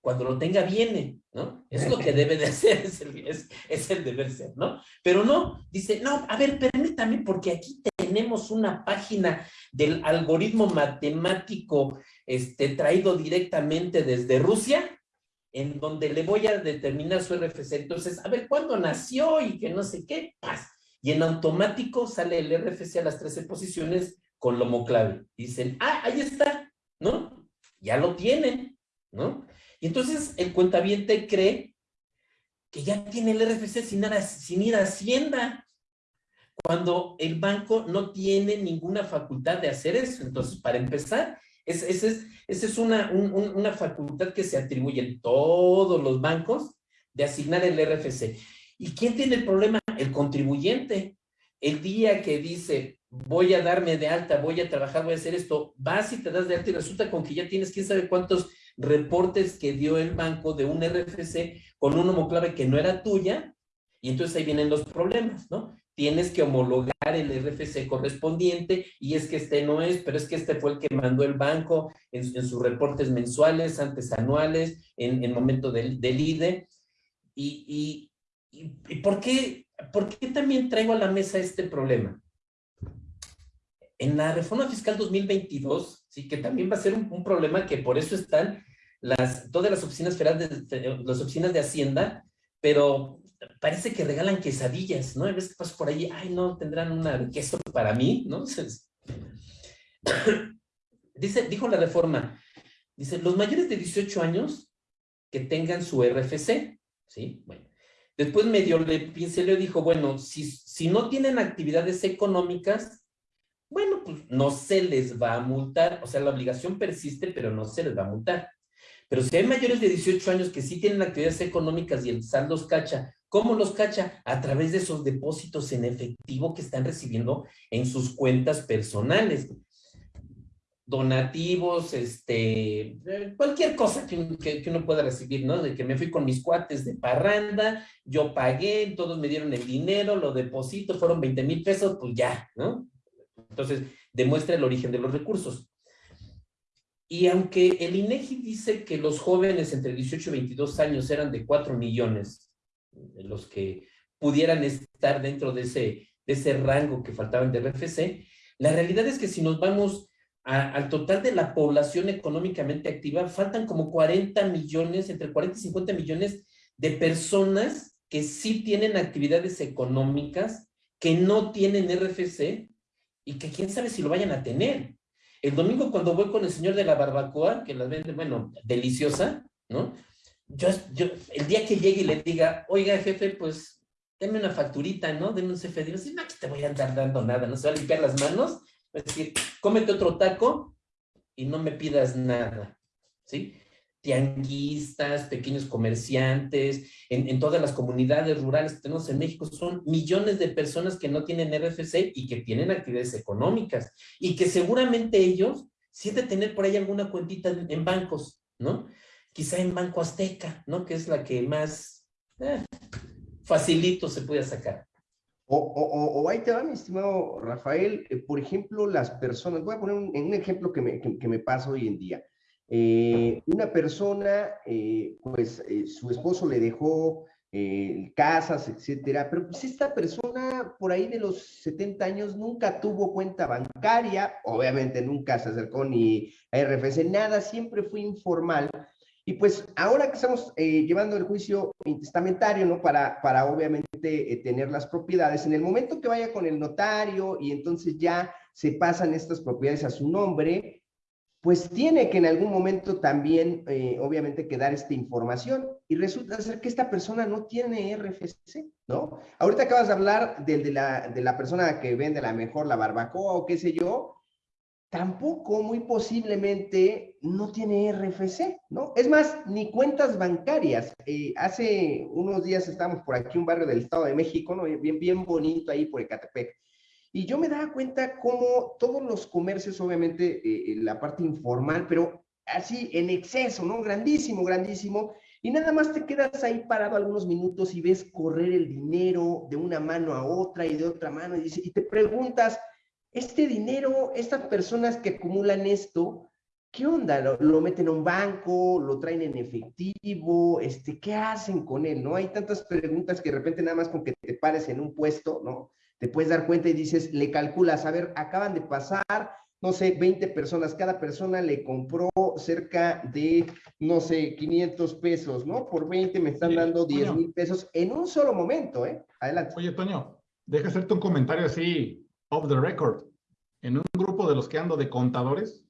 cuando lo tenga viene, ¿no? Es lo que debe de hacer, es el, es, el deber ser, ¿no? Pero no, dice, no, a ver, permítame, porque aquí tenemos una página del algoritmo matemático este, traído directamente desde Rusia, en donde le voy a determinar su RFC. Entonces, a ver, ¿cuándo nació y que no sé qué? pasa? y en automático sale el RFC a las 13 posiciones con lomo clave. Dicen, ah, ahí está, ¿no? Ya lo tienen, ¿no? Y entonces el cuentaviente cree que ya tiene el RFC sin, sin ir a Hacienda, cuando el banco no tiene ninguna facultad de hacer eso. Entonces, para empezar, Es, esa es, esa es una, una facultad que se atribuye en todos los bancos de asignar el RFC. ¿Y quién tiene el problema? El contribuyente. El día que dice, voy a darme de alta, voy a trabajar, voy a hacer esto, vas y te das de alta y resulta con que ya tienes quién sabe cuántos reportes que dio el banco de un RFC con un homoclave que no era tuya, y entonces ahí vienen los problemas, ¿no? Tienes que homologar el RFC correspondiente, y es que este no es, pero es que este fue el que mandó el banco en, sus reportes mensuales, antes anuales, en el momento del, del IDE. Y, y, y, ¿por, qué, ¿por qué también traigo a la mesa este problema? En la reforma fiscal 2022, sí, que también va a ser un, un problema que por eso están las, todas las oficinas federales, de, las oficinas de Hacienda, pero parece que regalan quesadillas, ¿no? A veces paso por ahí, ay, no, tendrán una queso para mí, ¿no? dice, dijo la reforma, dice, los mayores de 18 años que tengan su RFC, ¿sí? Bueno, después medio le pinceló y dijo, bueno, si, si no tienen actividades económicas, bueno, pues no se les va a multar, o sea, la obligación persiste, pero no se les va a multar. Pero si hay mayores de 18 años que sí tienen actividades económicas y el SAT los cacha, ¿cómo los cacha? A través de esos depósitos en efectivo que están recibiendo en sus cuentas personales. Donativos, este, cualquier cosa que, que, que uno pueda recibir, ¿no? De que me fui con mis cuates de parranda, yo pagué, todos me dieron el dinero, lo deposito, fueron 20 mil pesos, pues ya, ¿no? Entonces, demuestra el origen de los recursos. Y aunque el INEGI dice que los jóvenes entre 18 y 22 años eran de 4 millones, los que pudieran estar dentro de ese, de ese rango que faltaban de RFC, la realidad es que si nos vamos al total de la población económicamente activa, faltan como 40 millones, entre 40 y 50 millones de personas que sí tienen actividades económicas, que no tienen RFC y que quién sabe si lo vayan a tener. El domingo cuando voy con el señor de la barbacoa, que las vende, bueno, deliciosa, ¿no? Yo, yo, el día que llegue y le diga, oiga, jefe, pues, deme una facturita, ¿no? Deme un CFD. Digo, no, aquí te voy a andar dando nada, ¿no? Se va a limpiar las manos, es decir, cómete otro taco y no me pidas nada, ¿sí? tianguistas, pequeños comerciantes, en, en, todas las comunidades rurales que tenemos en México, son millones de personas que no tienen RFC y que tienen actividades económicas y que seguramente ellos sí tener por ahí alguna cuentita en, en, bancos, ¿no? Quizá en Banco Azteca, ¿no? Que es la que más eh, facilito se puede sacar. O, o, o, ahí te va, mi estimado Rafael, eh, por ejemplo, las personas, voy a poner un, ejemplo que me, que, me pasa hoy en día. Eh, una persona, pues su esposo le dejó casas, etcétera, pero pues esta persona por ahí de los 70 años nunca tuvo cuenta bancaria, obviamente nunca se acercó ni a RFC, nada, siempre fue informal. Y pues ahora que estamos eh, llevando el juicio intestamentario, ¿no? Para, para obviamente eh, tener las propiedades, en el momento que vaya con el notario y entonces ya se pasan estas propiedades a su nombre, pues tiene que en algún momento también, eh, obviamente, que dar esta información. Y resulta ser que esta persona no tiene RFC, ¿no? Ahorita acabas de hablar de, de, la, de la persona que vende la mejor la barbacoa o qué sé yo. Tampoco, muy posiblemente, no tiene RFC, ¿no? Es más, ni cuentas bancarias. Eh, hace unos días estábamos por aquí, un barrio del Estado de México, ¿no? Bien, bien bonito ahí por Ecatepec y yo me daba cuenta cómo todos los comercios, obviamente, eh, la parte informal, pero así en exceso, ¿no? Grandísimo, grandísimo. Y nada más te quedas ahí parado algunos minutos y ves correr el dinero de una mano a otra y de otra mano y, y te preguntas, este dinero, estas personas que acumulan esto, ¿qué onda? ¿Lo, ¿Lo, meten a un banco? ¿Lo traen en efectivo? Este, ¿Qué hacen con él? ¿No? Hay tantas preguntas que de repente nada más con que te pares en un puesto, ¿no? te puedes dar cuenta y dices, le calculas, a ver, acaban de pasar, no sé, 20 personas, cada persona le compró cerca de, no sé, 500 pesos, ¿no? Por 20 me están dando 10 mil pesos en un solo momento, ¿eh? Adelante. Oye, Toño, deja hacerte un comentario así, off the record. En un grupo de los que ando de contadores,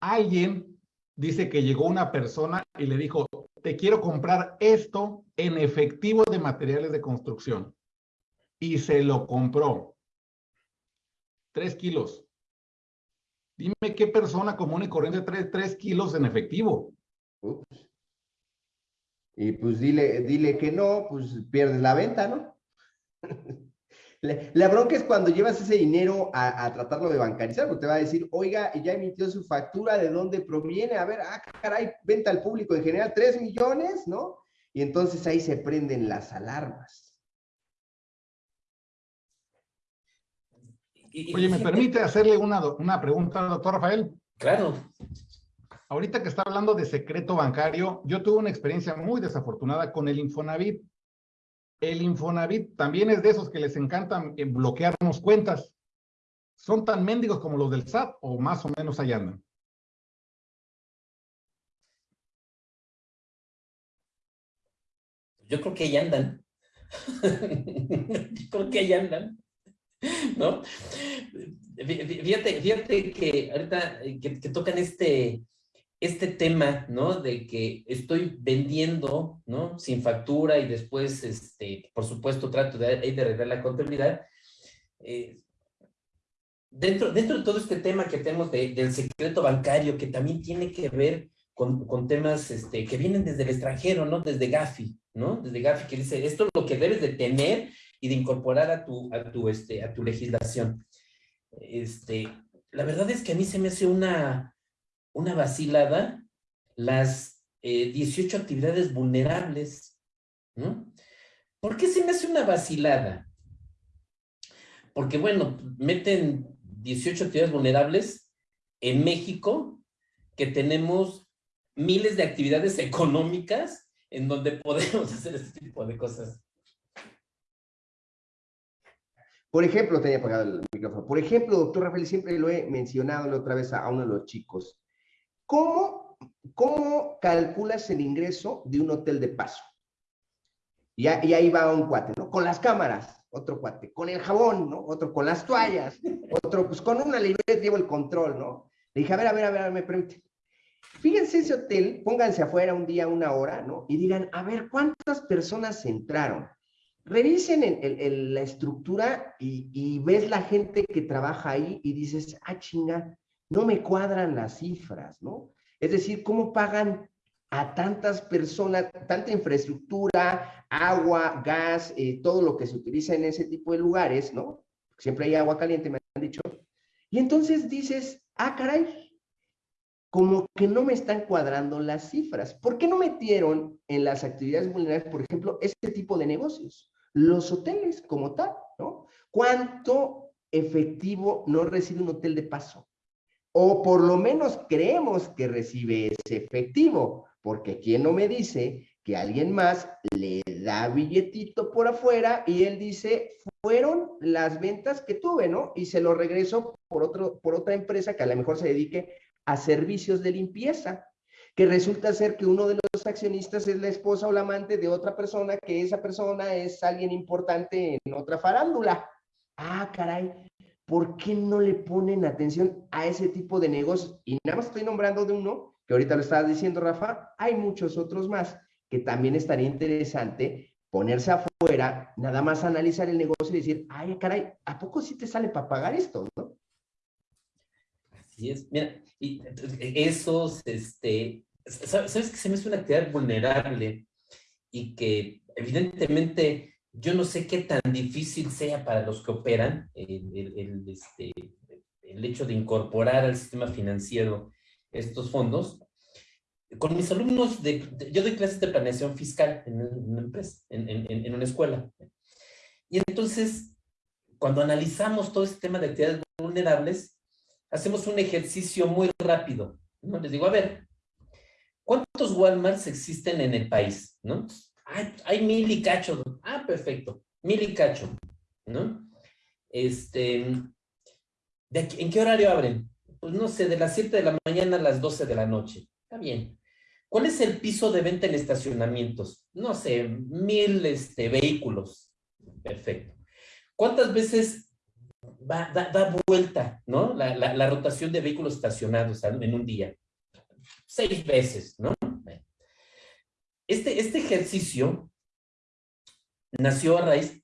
alguien dice que llegó una persona y le dijo, te quiero comprar esto en efectivo de materiales de construcción y se lo compró. Tres kilos. Dime qué persona común y corriente trae tres kilos en efectivo. Y pues dile, dile que no, pues pierdes la venta, ¿no? La, bronca es cuando llevas ese dinero a, a, tratarlo de bancarizar, porque te va a decir, oiga, ya emitió su factura, ¿de dónde proviene? A ver, ah, caray, venta al público en general, 3 millones, ¿no? Y entonces ahí se prenden las alarmas. Oye, ¿me permite hacerle una, una pregunta, doctor Rafael? Claro. Ahorita que está hablando de secreto bancario, yo tuve una experiencia muy desafortunada con el Infonavit. El Infonavit también es de esos que les encantan eh, bloquearnos cuentas. ¿Son tan mendigos como los del SAT o más o menos allá andan? Yo creo que allá andan. Yo creo que allá andan. ¿No? Fíjate, fíjate que ahorita que, que tocan este, este tema, ¿no? De que estoy vendiendo, ¿no? Sin factura y después, este, por supuesto, trato de, de arreglar la contabilidad. Eh, dentro, dentro de todo este tema que tenemos de, del secreto bancario, que también tiene que ver con, con, temas este, que vienen desde el extranjero, ¿no? Desde Gafi, ¿no? Desde Gafi, que dice, esto es lo que debes de tener y de incorporar a tu, a tu, este, a tu legislación. Este, la verdad es que a mí se me hace una, una vacilada las eh, 18 actividades vulnerables. ¿no? ¿Por qué se me hace una vacilada? Porque, bueno, meten 18 actividades vulnerables en México, que tenemos miles de actividades económicas en donde podemos hacer este tipo de cosas. Por ejemplo, tenía apagado el micrófono. Por ejemplo, doctor Rafael, siempre lo he mencionado la otra vez a uno de los chicos. ¿Cómo, ¿Cómo calculas el ingreso de un hotel de paso? Y, ahí va un cuate, ¿no? Con las cámaras, otro cuate, con el jabón, ¿no? Otro con las toallas, otro, pues con una libreta llevo el control, ¿no? Le dije, a ver, a ver, a ver, me permite. Fíjense ese hotel, pónganse afuera un día, una hora, ¿no? Y digan, a ver, ¿cuántas personas entraron? Revisen la estructura y ves la gente que trabaja ahí y dices, ah, chinga, no me cuadran las cifras, ¿no? Es decir, ¿cómo pagan a tantas personas, tanta infraestructura, agua, gas, eh, todo lo que se utiliza en ese tipo de lugares, ¿no? Siempre hay agua caliente, me han dicho. Y entonces dices, ah, caray, como que no me están cuadrando las cifras. ¿Por qué no metieron en las actividades vulnerables, por ejemplo, este tipo de negocios? Los hoteles como tal, ¿no? ¿Cuánto efectivo no recibe un hotel de paso? O por lo menos creemos que recibe ese efectivo, porque ¿quién no me dice que alguien más le da billetito por afuera y él dice, fueron las ventas que tuve, ¿no? Y se lo regreso por, otro, por otra empresa que a lo mejor se dedique a servicios de limpieza, que resulta ser que uno de los accionistas es la esposa o la amante de otra persona, que esa persona es alguien importante en otra farándula. Ah, caray, ¿por qué no le ponen atención a ese tipo de negocios? Y nada más estoy nombrando de uno, que ahorita lo estaba diciendo Rafa, hay muchos otros más que también estaría interesante ponerse afuera, nada más analizar el negocio y decir, ay, caray, ¿a poco sí te sale para pagar esto, no? Así es, mira, y esos, este, ¿sabes que se me hace una actividad vulnerable y que evidentemente yo no sé qué tan difícil sea para los que operan el, este, hecho de incorporar al sistema financiero estos fondos. Con mis alumnos, yo doy clases de planeación fiscal en una empresa, en, en, en, una escuela. Y entonces, cuando analizamos todo este tema de actividades vulnerables, hacemos un ejercicio muy rápido. ¿no? Les digo, a ver, ¿cuántos Walmarts existen en el país? ¿no? Hay, hay mil y cacho. Ah, perfecto. Mil y cacho. ¿No? Este, ¿de aquí, ¿en qué horario abren? Pues no sé, de las 7 de la mañana a las 12 de la noche. Está bien. ¿Cuál es el piso de venta en estacionamientos? No sé, mil este, vehículos. Perfecto. ¿Cuántas veces da, vuelta, ¿no? La, rotación de vehículos estacionados en un día. Seis veces, ¿no? Este, este ejercicio nació a raíz.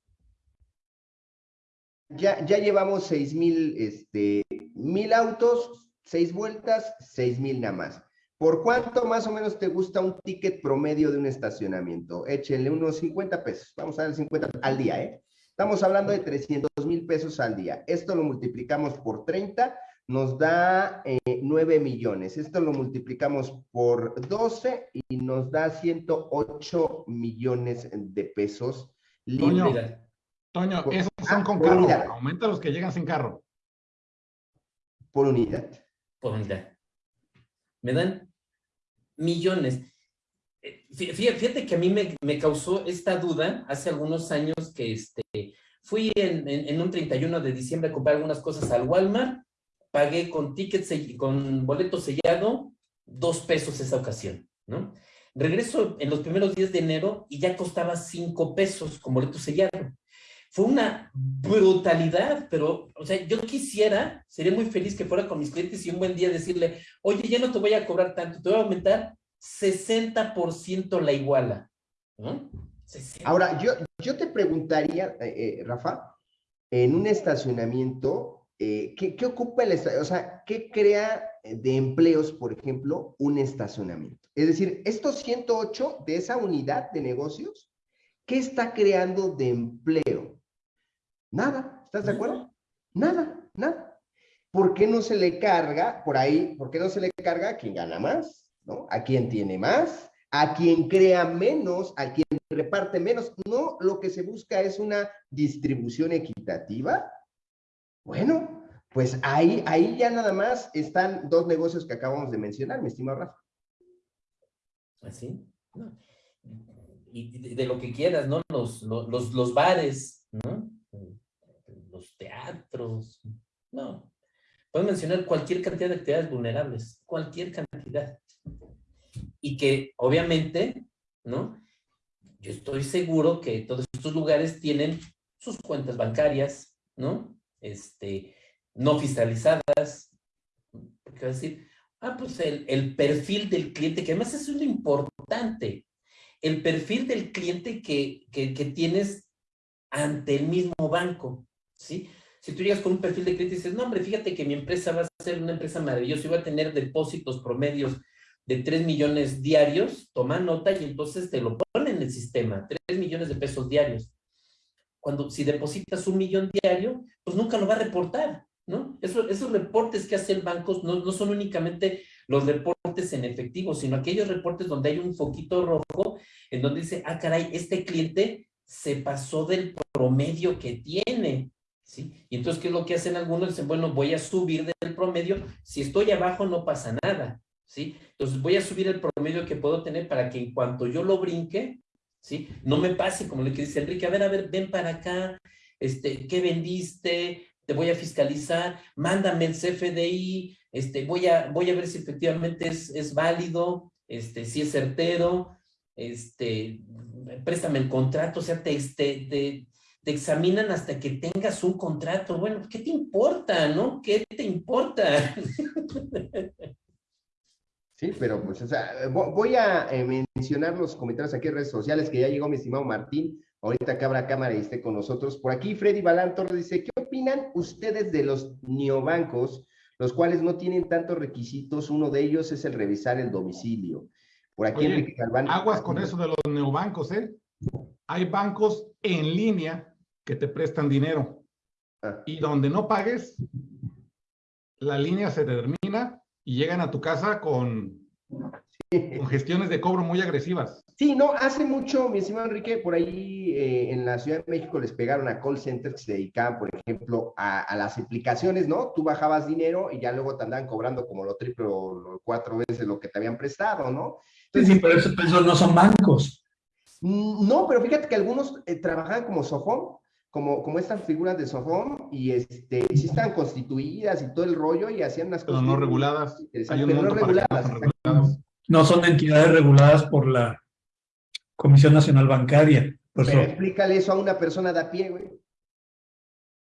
Ya, ya llevamos seis mil, este, mil autos, seis vueltas, seis mil nada más. ¿Por cuánto más o menos te gusta un ticket promedio de un estacionamiento? Échenle unos 50 pesos. Vamos a ver 50 al día, ¿eh? Estamos hablando de 300 mil pesos al día. Esto lo multiplicamos por 30, nos da eh, 9 millones. Esto lo multiplicamos por 12 y nos da 108 millones de pesos. Toño, libres. Toño, Por- esos son con carro. unidad. Aumenta los que llegan sin carro. por unidad. por unidad. Me dan millones. Eh, fí- fí- Fíjate que a mí me, me causó esta duda hace algunos años que este, fui en, en- en un 31 de diciembre a comprar algunas cosas al Walmart, pagué con ticket, sell- con boleto sellado, dos pesos esa ocasión, ¿no? Regreso en los primeros días de enero y ya costaba cinco pesos con boleto sellado. Fue una brutalidad, pero, o sea, yo quisiera, sería muy feliz que fuera con mis clientes y un buen día decirle, oye, ya no te voy a cobrar tanto, te voy a aumentar 60% la iguala. ¿no? 60. Ahora, yo, yo te preguntaría, eh, eh, Rafa, en un estacionamiento, eh, ¿qué, qué ocupa el estacionamiento? O sea, ¿qué crea de empleos, por ejemplo, un estacionamiento? Es decir, estos 108 de esa unidad de negocios, ¿qué está creando de empleo? Nada, ¿estás de acuerdo? Nada, nada. ¿Por qué no se le carga por ahí? ¿Por qué no se le carga a quien gana más? ¿No? A quien tiene más, a quien crea menos, a quien reparte menos. No, lo que se busca es una distribución equitativa. Bueno, pues ahí, ahí ya nada más están dos negocios que acabamos de mencionar, mi estimado Rafa. Así, ¿no? Y de, lo que quieras, ¿no? Los, los, los, bares, ¿no? Los teatros, no. Puedes mencionar cualquier cantidad de actividades vulnerables, cualquier cantidad. Y que obviamente, ¿no? Yo estoy seguro que todos estos lugares tienen sus cuentas bancarias, ¿no? Este, no fiscalizadas. Porque va a decir, ah, pues el, el perfil del cliente, que además es lo importante. El perfil del cliente que, que, que tienes ante el mismo banco, ¿sí? Si tú llegas con un perfil de cliente y dices, no, hombre, fíjate que mi empresa va a ser una empresa maravillosa y va a tener depósitos promedios de 3 millones diarios, toma nota y entonces te lo pone en el sistema, 3 millones de pesos diarios. Cuando, si depositas un millón diario, pues nunca lo va a reportar, ¿no? Eso, esos reportes que hace el banco no, no son únicamente los reportes en efectivo, sino aquellos reportes donde hay un foquito rojo en donde dice, ah, caray, este cliente se pasó del promedio que tiene, ¿sí? Y entonces, ¿qué es lo que hacen algunos? Dicen, bueno, voy a subir del promedio, si estoy abajo no pasa nada, ¿sí? Entonces voy a subir el promedio que puedo tener para que en cuanto yo lo brinque, ¿sí? No me pase como lo que dice Enrique, a ver, a ver, ven para acá, este, ¿qué vendiste? Te voy a fiscalizar, mándame el CFDI, este, voy a, voy a ver si efectivamente es, es válido, este, si es certero, este, préstame el contrato, o sea, te, te, te, te, examinan hasta que tengas un contrato. Bueno, ¿qué te importa, no? ¿Qué te importa? Sí, pero pues, o sea, voy a eh, mencionar los comentarios aquí en redes sociales que ya llegó mi estimado Martín, ahorita que abra cámara y esté con nosotros. Por aquí Freddy Balán Torres dice, ¿qué opinan ustedes de los neobancos, los cuales no tienen tantos requisitos? Uno de ellos es el revisar el domicilio. Por aquí Oye, Enrique Galván. Aguas con eso de los neobancos, ¿eh? Hay bancos en línea que te prestan dinero Ah. y donde no pagues, la línea se termina y llegan a tu casa con, con gestiones de cobro muy agresivas. Sí, no, hace mucho, mi estimado Enrique, por ahí eh, en la Ciudad de México les pegaron a call centers que se dedicaban, por ejemplo, a, a, las aplicaciones, ¿no? Tú bajabas dinero y ya luego te andaban cobrando como lo triple o lo cuatro veces lo que te habían prestado, ¿no? Entonces, sí, pero eso, eso no son bancos. No, pero fíjate que algunos eh, trabajaban como Sofón, como, como estas figuras de Sofón, y este, sí estaban constituidas y todo el rollo, y hacían unas cosas. no reguladas. Hay un pero no reguladas. No, reguladas. no son entidades reguladas por la Comisión Nacional Bancaria. Pero eso. explícale eso a una persona de a pie, güey.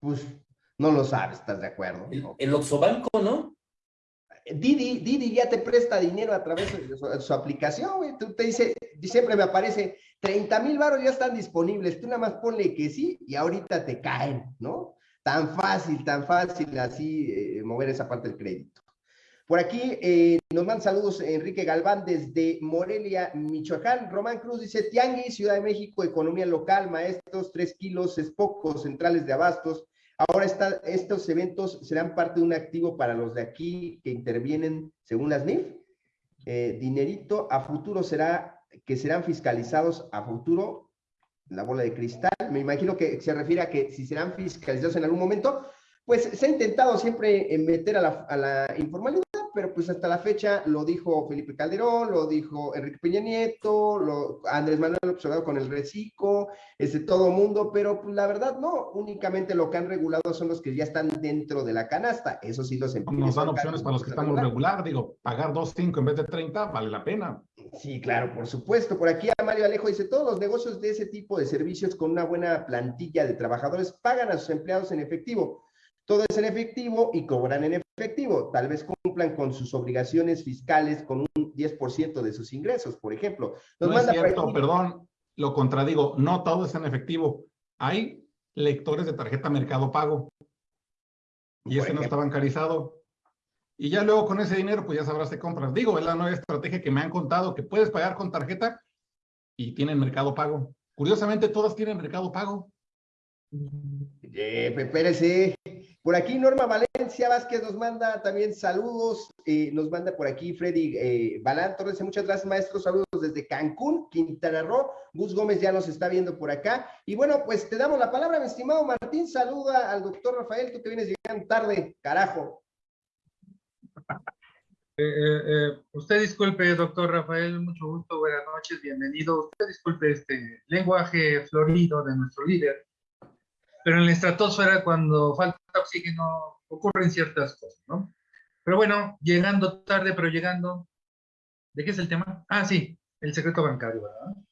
Pues no lo sabes, ¿estás de acuerdo? El, el Oxobanco, ¿no? Didi, Didi ya te presta dinero a través de su, de su aplicación, güey. Tú te dice, siempre me aparece, 30 mil baros ya están disponibles. Tú nada más ponle que sí y ahorita te caen, ¿no? Tan fácil, tan fácil así eh, mover esa parte del crédito. Por aquí eh, nos mandan saludos Enrique Galván desde Morelia, Michoacán. Román Cruz dice, Tianguis, Ciudad de México, economía local, maestros, tres kilos es poco, centrales de abastos. Ahora está, estos eventos serán parte de un activo para los de aquí que intervienen según las NIF. Eh, dinerito a futuro será, que serán fiscalizados a futuro, la bola de cristal. Me imagino que se refiere a que si serán fiscalizados en algún momento, pues se ha intentado siempre meter a la, a la informalidad pero pues hasta la fecha lo dijo Felipe Calderón, lo dijo Enrique Peña Nieto, lo, Andrés Manuel observado con el reciclo, este, todo mundo, pero pues, la verdad no, únicamente lo que han regulado son los que ya están dentro de la canasta, eso sí los Nos dan opciones para los que estamos regular, digo, pagar 2.5 en vez de 30 vale la pena. Sí, claro, por supuesto. Por aquí Mario Alejo dice, todos los negocios de ese tipo de servicios con una buena plantilla de trabajadores pagan a sus empleados en efectivo todo es en efectivo y cobran en efectivo. Tal vez cumplan con sus obligaciones fiscales con un 10% de sus ingresos, por ejemplo. no es cierto, perdón, lo contradigo. No todo es en efectivo. Hay lectores de tarjeta Mercado Pago. Y ese no está bancarizado. Y ya luego con ese dinero, pues ya sabrás de compras. Digo, es la nueva estrategia que me han contado, que puedes pagar con tarjeta y tienen Mercado Pago. Curiosamente, todas tienen Mercado Pago. Eh, espérese. Por aquí Norma Valencia Vázquez nos manda también saludos, eh, nos manda por aquí Freddy eh, Balán Torres, muchas gracias maestro, saludos desde Cancún, Quintana Roo, Gus Gómez ya nos está viendo por acá, y bueno, pues te damos la palabra, mi estimado Martín, saluda al doctor Rafael, tú que vienes llegando tarde, carajo. Eh, eh, usted disculpe, doctor Rafael, mucho gusto, buenas noches, bienvenido. Usted disculpe este lenguaje florido de nuestro líder, pero en la estratosfera cuando falta oxígeno ocurren ciertas cosas, ¿no? Pero bueno, llegando tarde, pero llegando, ¿de qué es el tema? Ah, sí, el secreto bancario, ¿verdad?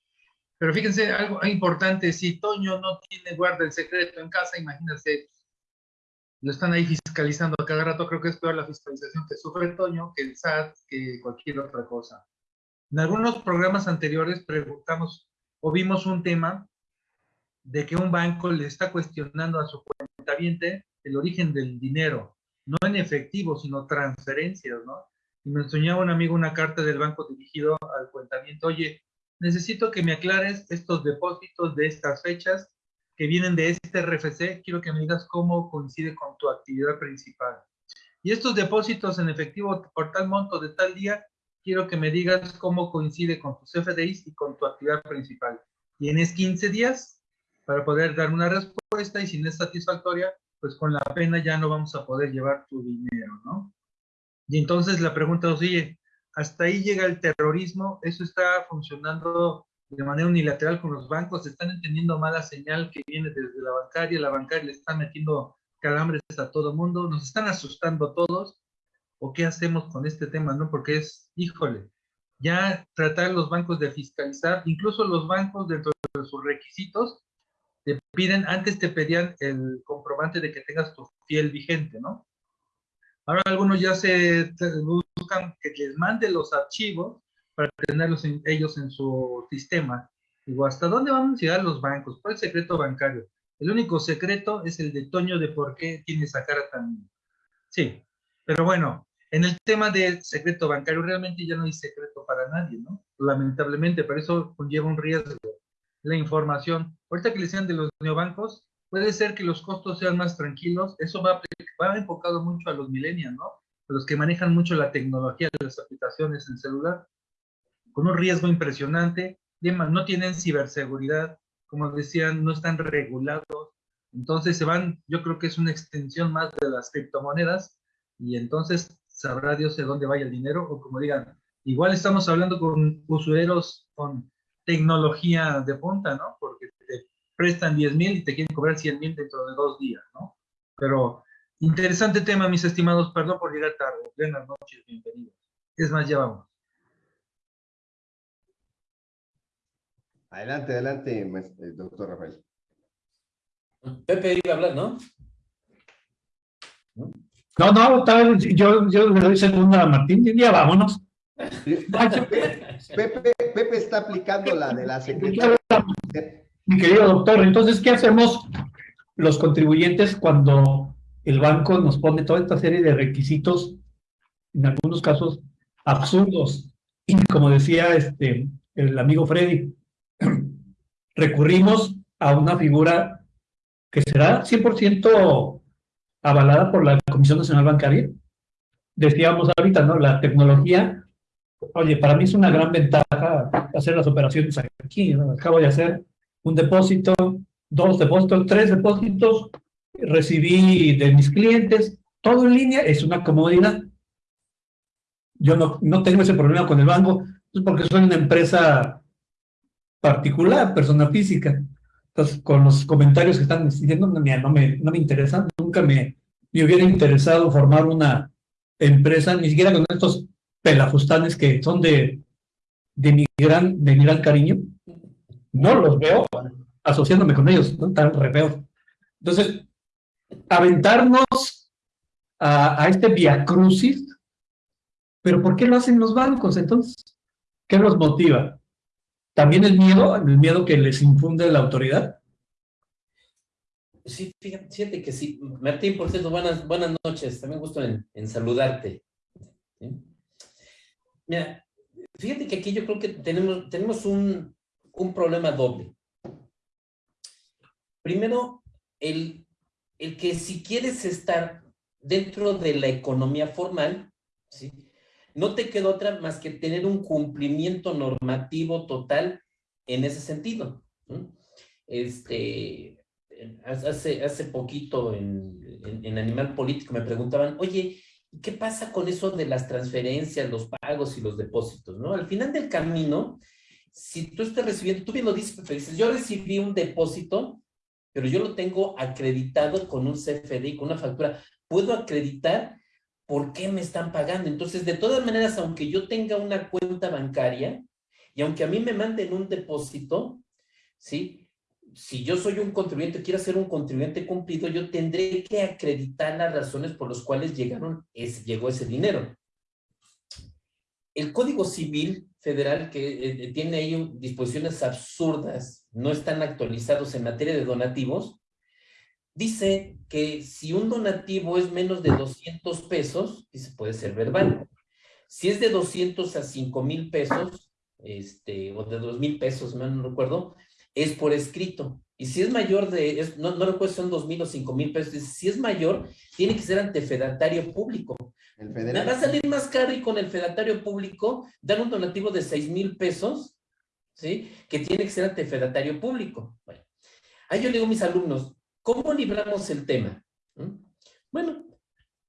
Pero fíjense, algo importante, si Toño no tiene guarda el secreto en casa, imagínense, lo están ahí fiscalizando a cada rato, creo que es peor la fiscalización que sufre Toño, que el SAT, que cualquier otra cosa. En algunos programas anteriores preguntamos o vimos un tema de que un banco le está cuestionando a su cuentaviente el origen del dinero, no en efectivo, sino transferencias, ¿no? Y me enseñaba un amigo una carta del banco dirigido al cuentamiento, oye, necesito que me aclares estos depósitos de estas fechas que vienen de este RFC, quiero que me digas cómo coincide con tu actividad principal. Y estos depósitos en efectivo por tal monto de tal día, quiero que me digas cómo coincide con tus FDIs y con tu actividad principal. ¿Tienes 15 días? Para poder dar una respuesta y si no es satisfactoria, pues con la pena ya no vamos a poder llevar tu dinero, ¿no? Y entonces la pregunta es, oye, hasta ahí llega el terrorismo, eso está funcionando de manera unilateral con los bancos, están entendiendo mala señal que viene desde la bancaria, la bancaria le está metiendo calambres a todo mundo, nos están asustando todos, o qué hacemos con este tema, ¿no? Porque es, híjole, ya tratar los bancos de fiscalizar, incluso los bancos dentro de sus requisitos, te piden, antes te pedían el comprobante de que tengas tu fiel vigente, ¿no? Ahora algunos ya se buscan que les mande los archivos para tenerlos ellos en su sistema. Digo, ¿hasta dónde van a llegar los bancos? ¿Cuál es el secreto bancario? El único secreto es el de Toño de por qué tiene esa cara tan... Sí, pero bueno, en el tema del secreto bancario realmente ya no hay secreto para nadie, ¿no? Lamentablemente, pero eso conlleva un riesgo la información. Ahorita que le decían de los neobancos, puede ser que los costos sean más tranquilos. Eso va, va enfocado mucho a los millennials, ¿no? A los que manejan mucho la tecnología de las aplicaciones en celular, con un riesgo impresionante. No tienen ciberseguridad, como decían, no están regulados. Entonces se van, yo creo que es una extensión más de las criptomonedas y entonces sabrá Dios de dónde vaya el dinero o como digan, igual estamos hablando con usuarios con tecnología de punta, ¿no? Porque prestan 10 mil y te quieren cobrar 100 mil dentro de dos días, ¿no? Pero interesante tema, mis estimados. Perdón por llegar tarde. Buenas noches, bienvenidos. Es más, ya vamos. Adelante, adelante, eh, doctor Rafael. Pepe iba a hablar, ¿no? No, no, tal, yo, yo le doy segunda a Martín y ya vámonos. Pepe, Pepe está aplicando la de la secretaria. Mi querido doctor, entonces, ¿qué hacemos los contribuyentes cuando el banco nos pone toda esta serie de requisitos en algunos casos absurdos. Y como decía este, el amigo Freddy, recurrimos a una figura que será 100% avalada por la Comisión Nacional Bancaria. Decíamos ahorita, ¿no? La tecnología, oye, para mí es una gran ventaja hacer las operaciones aquí. Acabo de hacer un depósito, dos depósitos, tres depósitos, recibí de mis clientes, todo en línea, es una comodidad. Yo no, no tengo ese problema con el banco, pues porque soy una empresa particular, persona física. Entonces, con los comentarios que están diciendo, no, no, me, no me interesan, nunca me, me hubiera interesado formar una empresa, ni siquiera con estos pelafustanes que son de, de, mi, gran, de mi gran cariño. No los veo asociándome con ellos, ¿no? Tan re Entonces, aventarnos a, a este viacrucis, pero ¿por qué lo hacen los bancos entonces? ¿Qué los motiva? ¿También el miedo, el miedo que les infunde la autoridad? Sí, fíjate que sí. Martín, por cierto, buenas, buenas noches. También gusto en saludarte. Mira, fíjate que aquí yo creo que tenemos, tenemos un, un problema doble. Primero, el, el que si quieres estar dentro de la economía formal, ¿sí? no te queda otra más que tener un cumplimiento normativo total en ese sentido. Este, hace, hace poquito en, en, Animal Político me preguntaban, oye, ¿qué pasa con eso de las transferencias, los pagos y los depósitos? ¿no? Al final del camino, si tú estás recibiendo, tú bien lo dices, dices, yo recibí un depósito, pero yo lo tengo acreditado con un CFDI, con una factura. Puedo acreditar por qué me están pagando. Entonces, de todas maneras, aunque yo tenga una cuenta bancaria y aunque a mí me manden un depósito, ¿sí? Si yo soy un contribuyente, quiero ser un contribuyente cumplido, yo tendré que acreditar las razones por las cuales llegaron ese, llegó ese dinero. El Código Civil Federal, que eh, eh, tiene ahí disposiciones absurdas, no están actualizados en materia de donativos, dice que si un donativo es menos de 200 pesos, dice, puede ser verbal. Si es de 200 a 5 mil pesos, este, o de 2 mil pesos, no recuerdo, es por escrito. Y si es mayor de, no, no recuerdo si son 2 mil o 5 mil pesos, si es mayor, tiene que ser ante fedatario público. El federal. Va a salir más caro y con el fedatario público dan un donativo de 6 mil pesos, ¿sí? Que tiene que ser ante fedatario público. Bueno, ahí yo le digo a mis alumnos, ¿Cómo libramos el tema? ¿Mm? Bueno,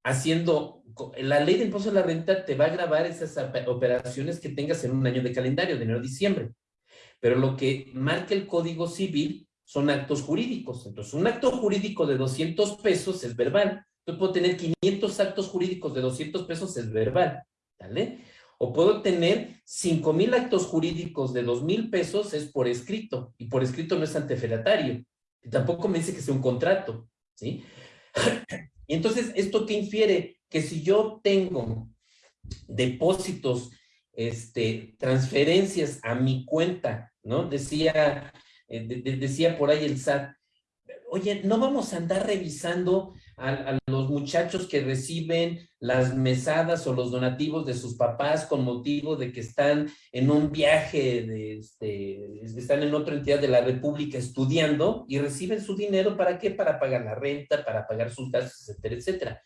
haciendo, la ley de impuesto a la renta te va a grabar esas operaciones que tengas en un año de calendario, de enero a diciembre. Pero lo que marca el Código Civil son actos jurídicos. Entonces, un acto jurídico de 200 pesos es verbal. Yo puedo tener 500 actos jurídicos de 200 pesos es verbal. ¿Vale? O puedo tener 5 mil actos jurídicos de 2 mil pesos es por escrito. Y por escrito no es antefedatario. Y tampoco me dice que sea un contrato, ¿sí? Entonces, ¿esto qué infiere? Que si yo tengo depósitos, este, transferencias a mi cuenta, ¿no? Decía, eh, decía por ahí el SAT, oye, no vamos a andar revisando a, los muchachos que reciben las mesadas o los donativos de sus papás con motivo de que están en un viaje, de este, están en otra entidad de la República estudiando y reciben su dinero, ¿para qué? Para pagar la renta, para pagar sus gastos, etcétera, etcétera.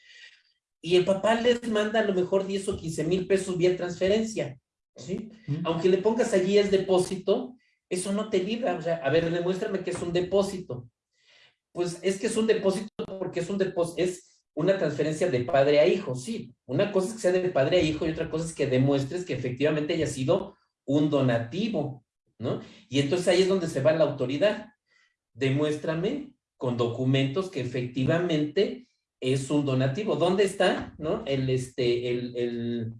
Y el papá les manda a lo mejor 10 o 15 mil pesos vía transferencia, ¿sí? Aunque le pongas allí el depósito, eso no te libra, o sea, a ver, demuéstrame que es un depósito. Pues es que es un depósito porque es un depósito, es una transferencia de padre a hijo, sí. Una cosa es que sea de padre a hijo y otra cosa es que demuestres que efectivamente haya sido un donativo, ¿no? Y entonces ahí es donde se va la autoridad. Demuéstrame con documentos que efectivamente es un donativo. ¿Dónde está, no? El, este, el, el,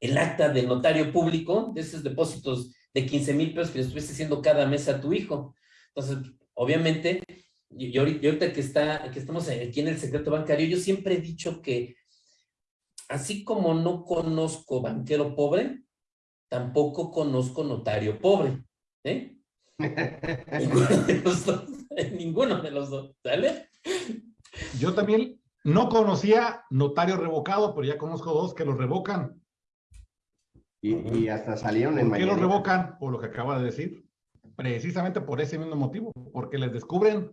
el acta del notario público de esos depósitos de 15 mil pesos que le estuviste haciendo cada mes a tu hijo. Entonces, obviamente, y, ahorita que, está, que estamos aquí en el secreto bancario, yo siempre he dicho que así como no conozco banquero pobre, tampoco conozco notario pobre. ¿eh? ninguno de los dos, ninguno de los dos, ¿sale? Yo también No conocía notario revocado, pero ya conozco dos que los revocan. Y, y hasta salieron en ¿Por qué mañanera. revocan? Por lo que acaba de decir. Precisamente por ese mismo motivo, porque les descubren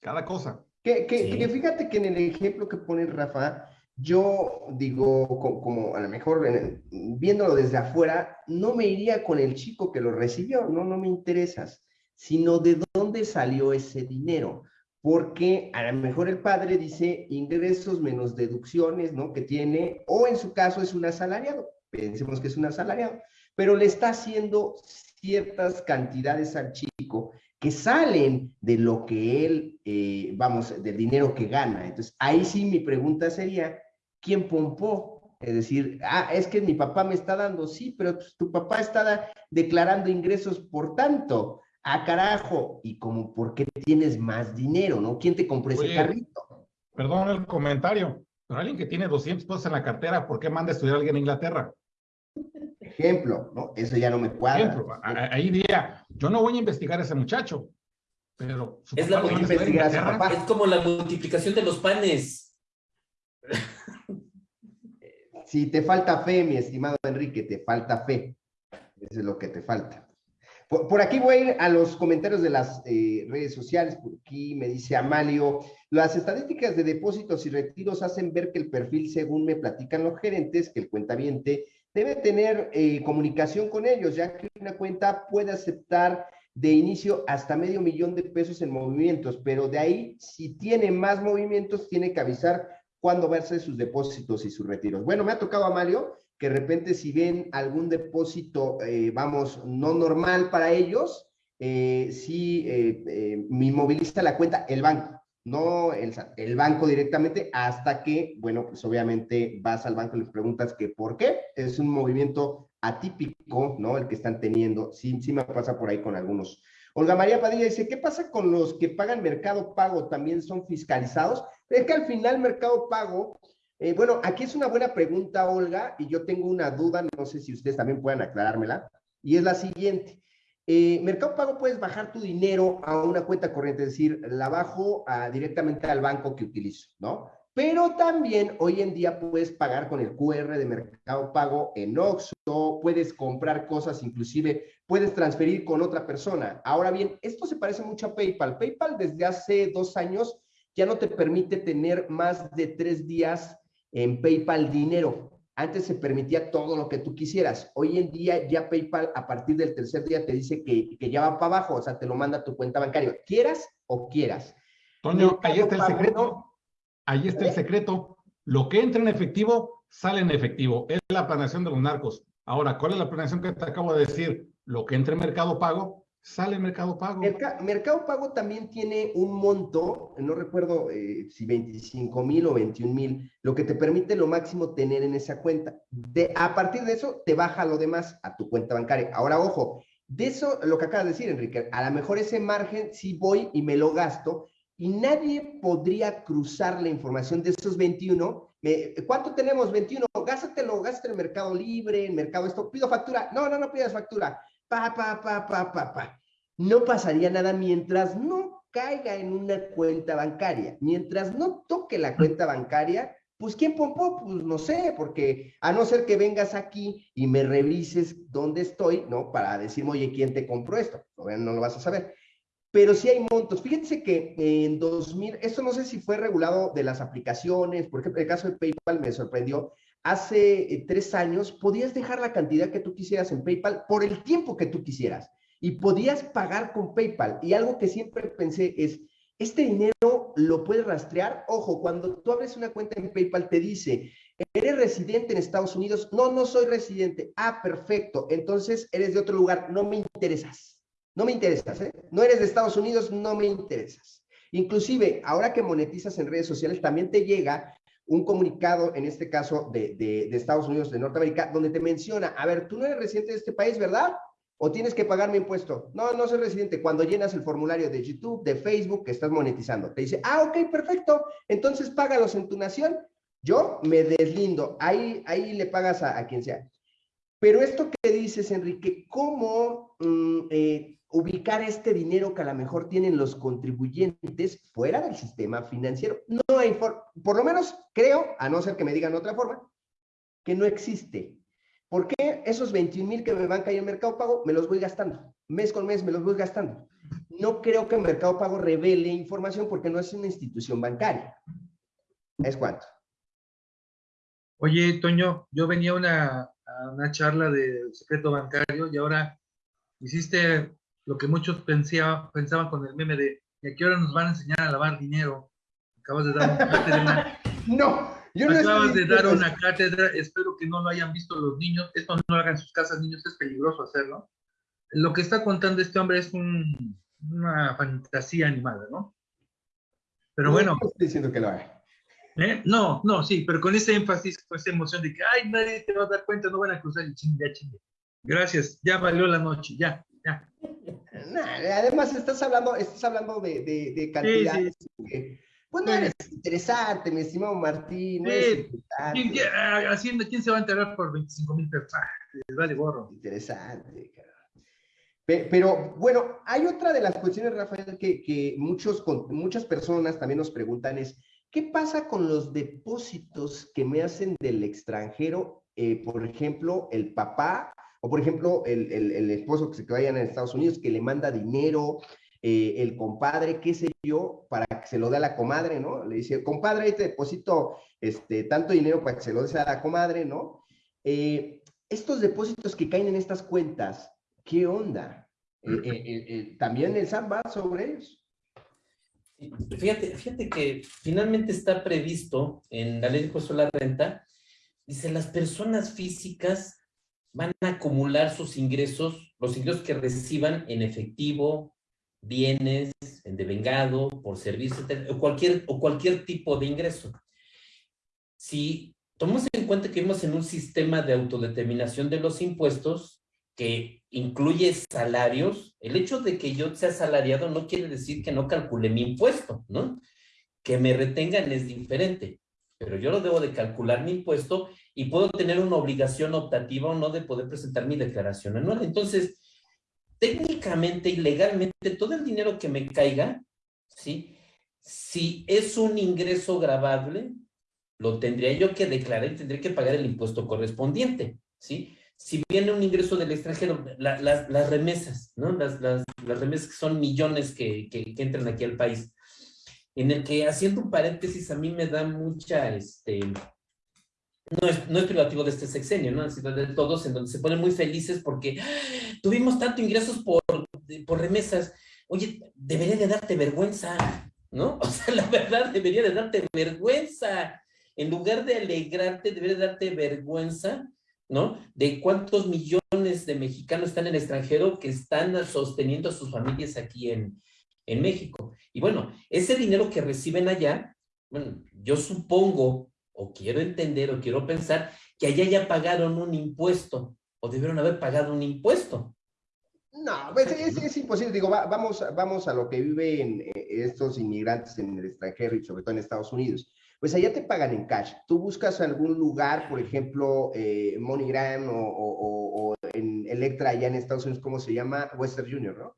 cada cosa. Que, que- Sí. que fíjate que en el ejemplo que pone Rafa, yo digo, co- como, a lo mejor en- viéndolo desde afuera, no me iría con el chico que lo recibió, no, no me interesas, sino de dónde salió ese dinero. Porque a lo mejor el padre dice ingresos menos deducciones, ¿no? Que tiene, o en su caso es un asalariado, pensemos que es un asalariado, pero le está haciendo ciertas cantidades al chico que salen de lo que él, eh, vamos, del dinero que gana. Entonces, ahí sí mi pregunta sería, ¿quién pompó? Es decir, ah, es que mi papá me está dando, sí, pero pues, tu papá está declarando ingresos por tanto. Ah, carajo, y como, ¿por qué tienes más dinero, no? ¿Quién te compró ese Oye. carrito? Perdón el comentario, pero alguien que tiene 200 pesos en la cartera, ¿por qué manda a estudiar a alguien en Inglaterra? Ejemplo, ¿no? Eso ya no me cuadra. Ejemplo, ahí diría, yo no voy a investigar a ese muchacho, pero su Es la papá papá. Es como la multiplicación de los panes. Si te falta fe, mi estimado Enrique, te falta fe. Eso es lo que te falta. Por, por aquí voy a ir a los comentarios de las eh, redes sociales. Por aquí me dice Amalio, las estadísticas de depósitos y retiros hacen ver que el perfil, según me platican los gerentes, que el cuentaviente debe tener eh, comunicación con ellos, ya que una cuenta puede aceptar de inicio hasta medio millón de pesos en movimientos, pero de ahí, si tiene más movimientos, tiene que avisar cuándo va a hacer sus depósitos y sus retiros. Bueno, me ha tocado, Amalio, que de repente si ven algún depósito, eh, vamos, no normal para ellos, eh, eh, eh, me inmoviliza la cuenta el banco, no el, el banco directamente, hasta que, bueno, pues obviamente vas al banco y les preguntas que por qué, es un movimiento atípico, ¿no? El que están teniendo, sí, sí me pasa por ahí con algunos. Olga María Padilla dice, ¿qué pasa con los que pagan Mercado Pago? ¿También son fiscalizados? Es que al final Mercado Pago, eh, bueno, aquí es una buena pregunta, Olga, y yo tengo una duda, no sé si ustedes también puedan aclarármela, y es la siguiente. Eh, Mercado Pago puedes bajar tu dinero a una cuenta corriente, es decir, la bajo a, directamente al banco que utilizo, ¿no? Pero también hoy en día puedes pagar con el QR de Mercado Pago en Oxxo, puedes comprar cosas, inclusive puedes transferir con otra persona. Ahora bien, esto se parece mucho a PayPal. PayPal desde hace dos años ya no te permite tener más de tres días en PayPal dinero. Antes se permitía todo lo que tú quisieras. Hoy en día ya PayPal a partir del tercer día te dice que, que ya va para abajo, o sea, te lo manda a tu cuenta bancaria, quieras o quieras. Toño, ahí está el secreto. Ahí está el secreto. Lo que entra en efectivo, sale en efectivo. Es la planeación de los narcos. Ahora, ¿cuál es la planeación que te acabo de decir? Lo que entra en Mercado Pago, sale Mercado Pago. Merca- Mercado Pago también tiene un monto, no recuerdo eh, si 25 mil o 21 mil, lo que te permite lo máximo tener en esa cuenta. De, a partir de eso, te baja lo demás a tu cuenta bancaria. Ahora, ojo, de eso, lo que acabas de decir, Enrique, a lo mejor ese margen sí voy y me lo gasto y nadie podría cruzar la información de esos 21. Me- ¿Cuánto tenemos? 21. Gástatelo, gástatelo en Mercado Libre, en Mercado esto. Pido factura. No, no, no pidas factura. Pa, pa, pa, pa, pa, pa no pasaría nada mientras no caiga en una cuenta bancaria. Mientras no toque la cuenta bancaria, pues ¿quién pompó? Pues no sé, porque a no ser que vengas aquí y me revises dónde estoy, ¿no? Para decirme, oye, ¿quién te compró esto? No lo vas a saber. Pero sí hay montos. Fíjense que en 2000, esto no sé si fue regulado de las aplicaciones, por ejemplo, el caso de PayPal me sorprendió. Hace eh, tres años podías dejar la cantidad que tú quisieras en PayPal por el tiempo que tú quisieras y podías pagar con PayPal. Y algo que siempre pensé es, este dinero lo puedes rastrear. Ojo, cuando tú abres una cuenta en PayPal te dice, ¿eres residente en Estados Unidos? No, no soy residente. Ah, perfecto. Entonces eres de otro lugar. No me interesas. No me interesas, ¿eh? No eres de Estados Unidos, no me interesas. Inclusive, ahora que monetizas en redes sociales, también te llega un comunicado, en este caso de, de, Estados Unidos, de Norteamérica, donde te menciona, a ver, tú no eres residente de este país, ¿verdad? o tienes que pagar mi impuesto. No, no soy residente. Cuando llenas el formulario de YouTube, de Facebook, que estás monetizando, te dice, ah, ok, perfecto, entonces págalos en tu nación. Yo me deslindo, ahí, ahí le pagas a, a quien sea. Pero esto que dices, Enrique, ¿cómo mm, eh, ubicar este dinero que a lo mejor tienen los contribuyentes fuera del sistema financiero? No hay por lo menos creo, a no ser que me digan otra forma, que no existe. ¿Por qué esos 21 mil que me van a caer en Mercado Pago me los voy gastando? Mes con mes me los voy gastando. No creo que Mercado Pago revele información porque no es una institución bancaria. ¿Es cuánto? Oye, Toño, yo venía a una, una charla de secreto bancario y ahora hiciste lo que muchos pensaba, pensaban con el meme de ¿y a qué hora nos van a enseñar a lavar dinero? Acabas de dar un cátedra. no, yo no Acabas de dar una cátedra, espero que no lo hayan visto los niños, esto no lo hagan en sus casas, niños, es peligroso hacerlo. Lo que está contando este hombre es una fantasía animada, ¿no? Pero bueno. No estoy diciendo que lo haga. ¿Eh? No, no, sí, pero con ese énfasis, con esa emoción de que, ay, nadie te va a dar cuenta, no van a cruzar el chingue, ya chingue. Gracias, ya valió la noche, ya, ya. además, estás hablando, estás hablando de, de, de cantidades. pues no eres interesante, mi estimado Martín. ¿Quién, haciendo, ¿Quién se va a enterar por 25 mil pesos? Ah, vale, gorro. Interesante, Pero bueno, hay otra de las cuestiones, Rafael, que, que muchos, muchas personas también nos preguntan es, ¿Qué pasa con los depósitos que me hacen del extranjero? Eh, por ejemplo, el papá o por ejemplo, el, el, esposo que se vaya en Estados Unidos que le manda dinero, eh, el compadre, qué sé yo, para que se lo dé a la comadre, ¿no? Le dice, compadre, ahí te deposito este, tanto dinero para que se lo dé a la comadre, ¿no? Eh, estos depósitos que caen en estas cuentas, ¿qué onda? ¿También el SAT va sobre ellos? Fíjate, fíjate que finalmente está previsto en la ley de impuesto a la renta, dice, las personas físicas van a acumular sus ingresos, los ingresos que reciban en efectivo, bienes, en devengado, por servicio, o cualquier, o cualquier tipo de ingreso. Si tomamos en cuenta que vivimos en un sistema de autodeterminación de los impuestos, que incluye salarios, el hecho de que yo sea asalariado no quiere decir que no calcule mi impuesto, ¿no? Que me retengan es diferente, pero yo lo debo de calcular mi impuesto y puedo tener una obligación optativa o no de poder presentar mi declaración anual. Entonces, técnicamente y legalmente, todo el dinero que me caiga, ¿sí? Si es un ingreso grabable, lo tendría yo que declarar y tendría que pagar el impuesto correspondiente, ¿sí? si viene un ingreso del extranjero, las remesas, ¿no? Las, remesas que son millones que, que, entran aquí al país, en el que, haciendo un paréntesis, a mí me da mucha, este, no es, no es privativo de este sexenio, ¿no? Sino de todos, en donde se ponen muy felices porque ¡ah! tuvimos tanto ingresos por, por remesas. Oye, debería de darte vergüenza, ¿no? O sea, la verdad, debería de darte vergüenza. En lugar de alegrarte, debería de darte vergüenza ¿no? De cuántos millones de mexicanos están en el extranjero que están sosteniendo a sus familias aquí en, México. Y bueno, ese dinero que reciben allá, bueno, yo supongo, o quiero entender, o quiero pensar, que allá ya pagaron un impuesto, o debieron haber pagado un impuesto. No, pues es, imposible. Digo, vamos, vamos a lo que viven eh, estos inmigrantes en el extranjero y sobre todo en Estados Unidos pues allá te pagan en cash. Tú buscas algún lugar, por ejemplo, eh, MoneyGram o, en Electra allá en Estados Unidos, ¿cómo se llama? Western Junior, ¿no?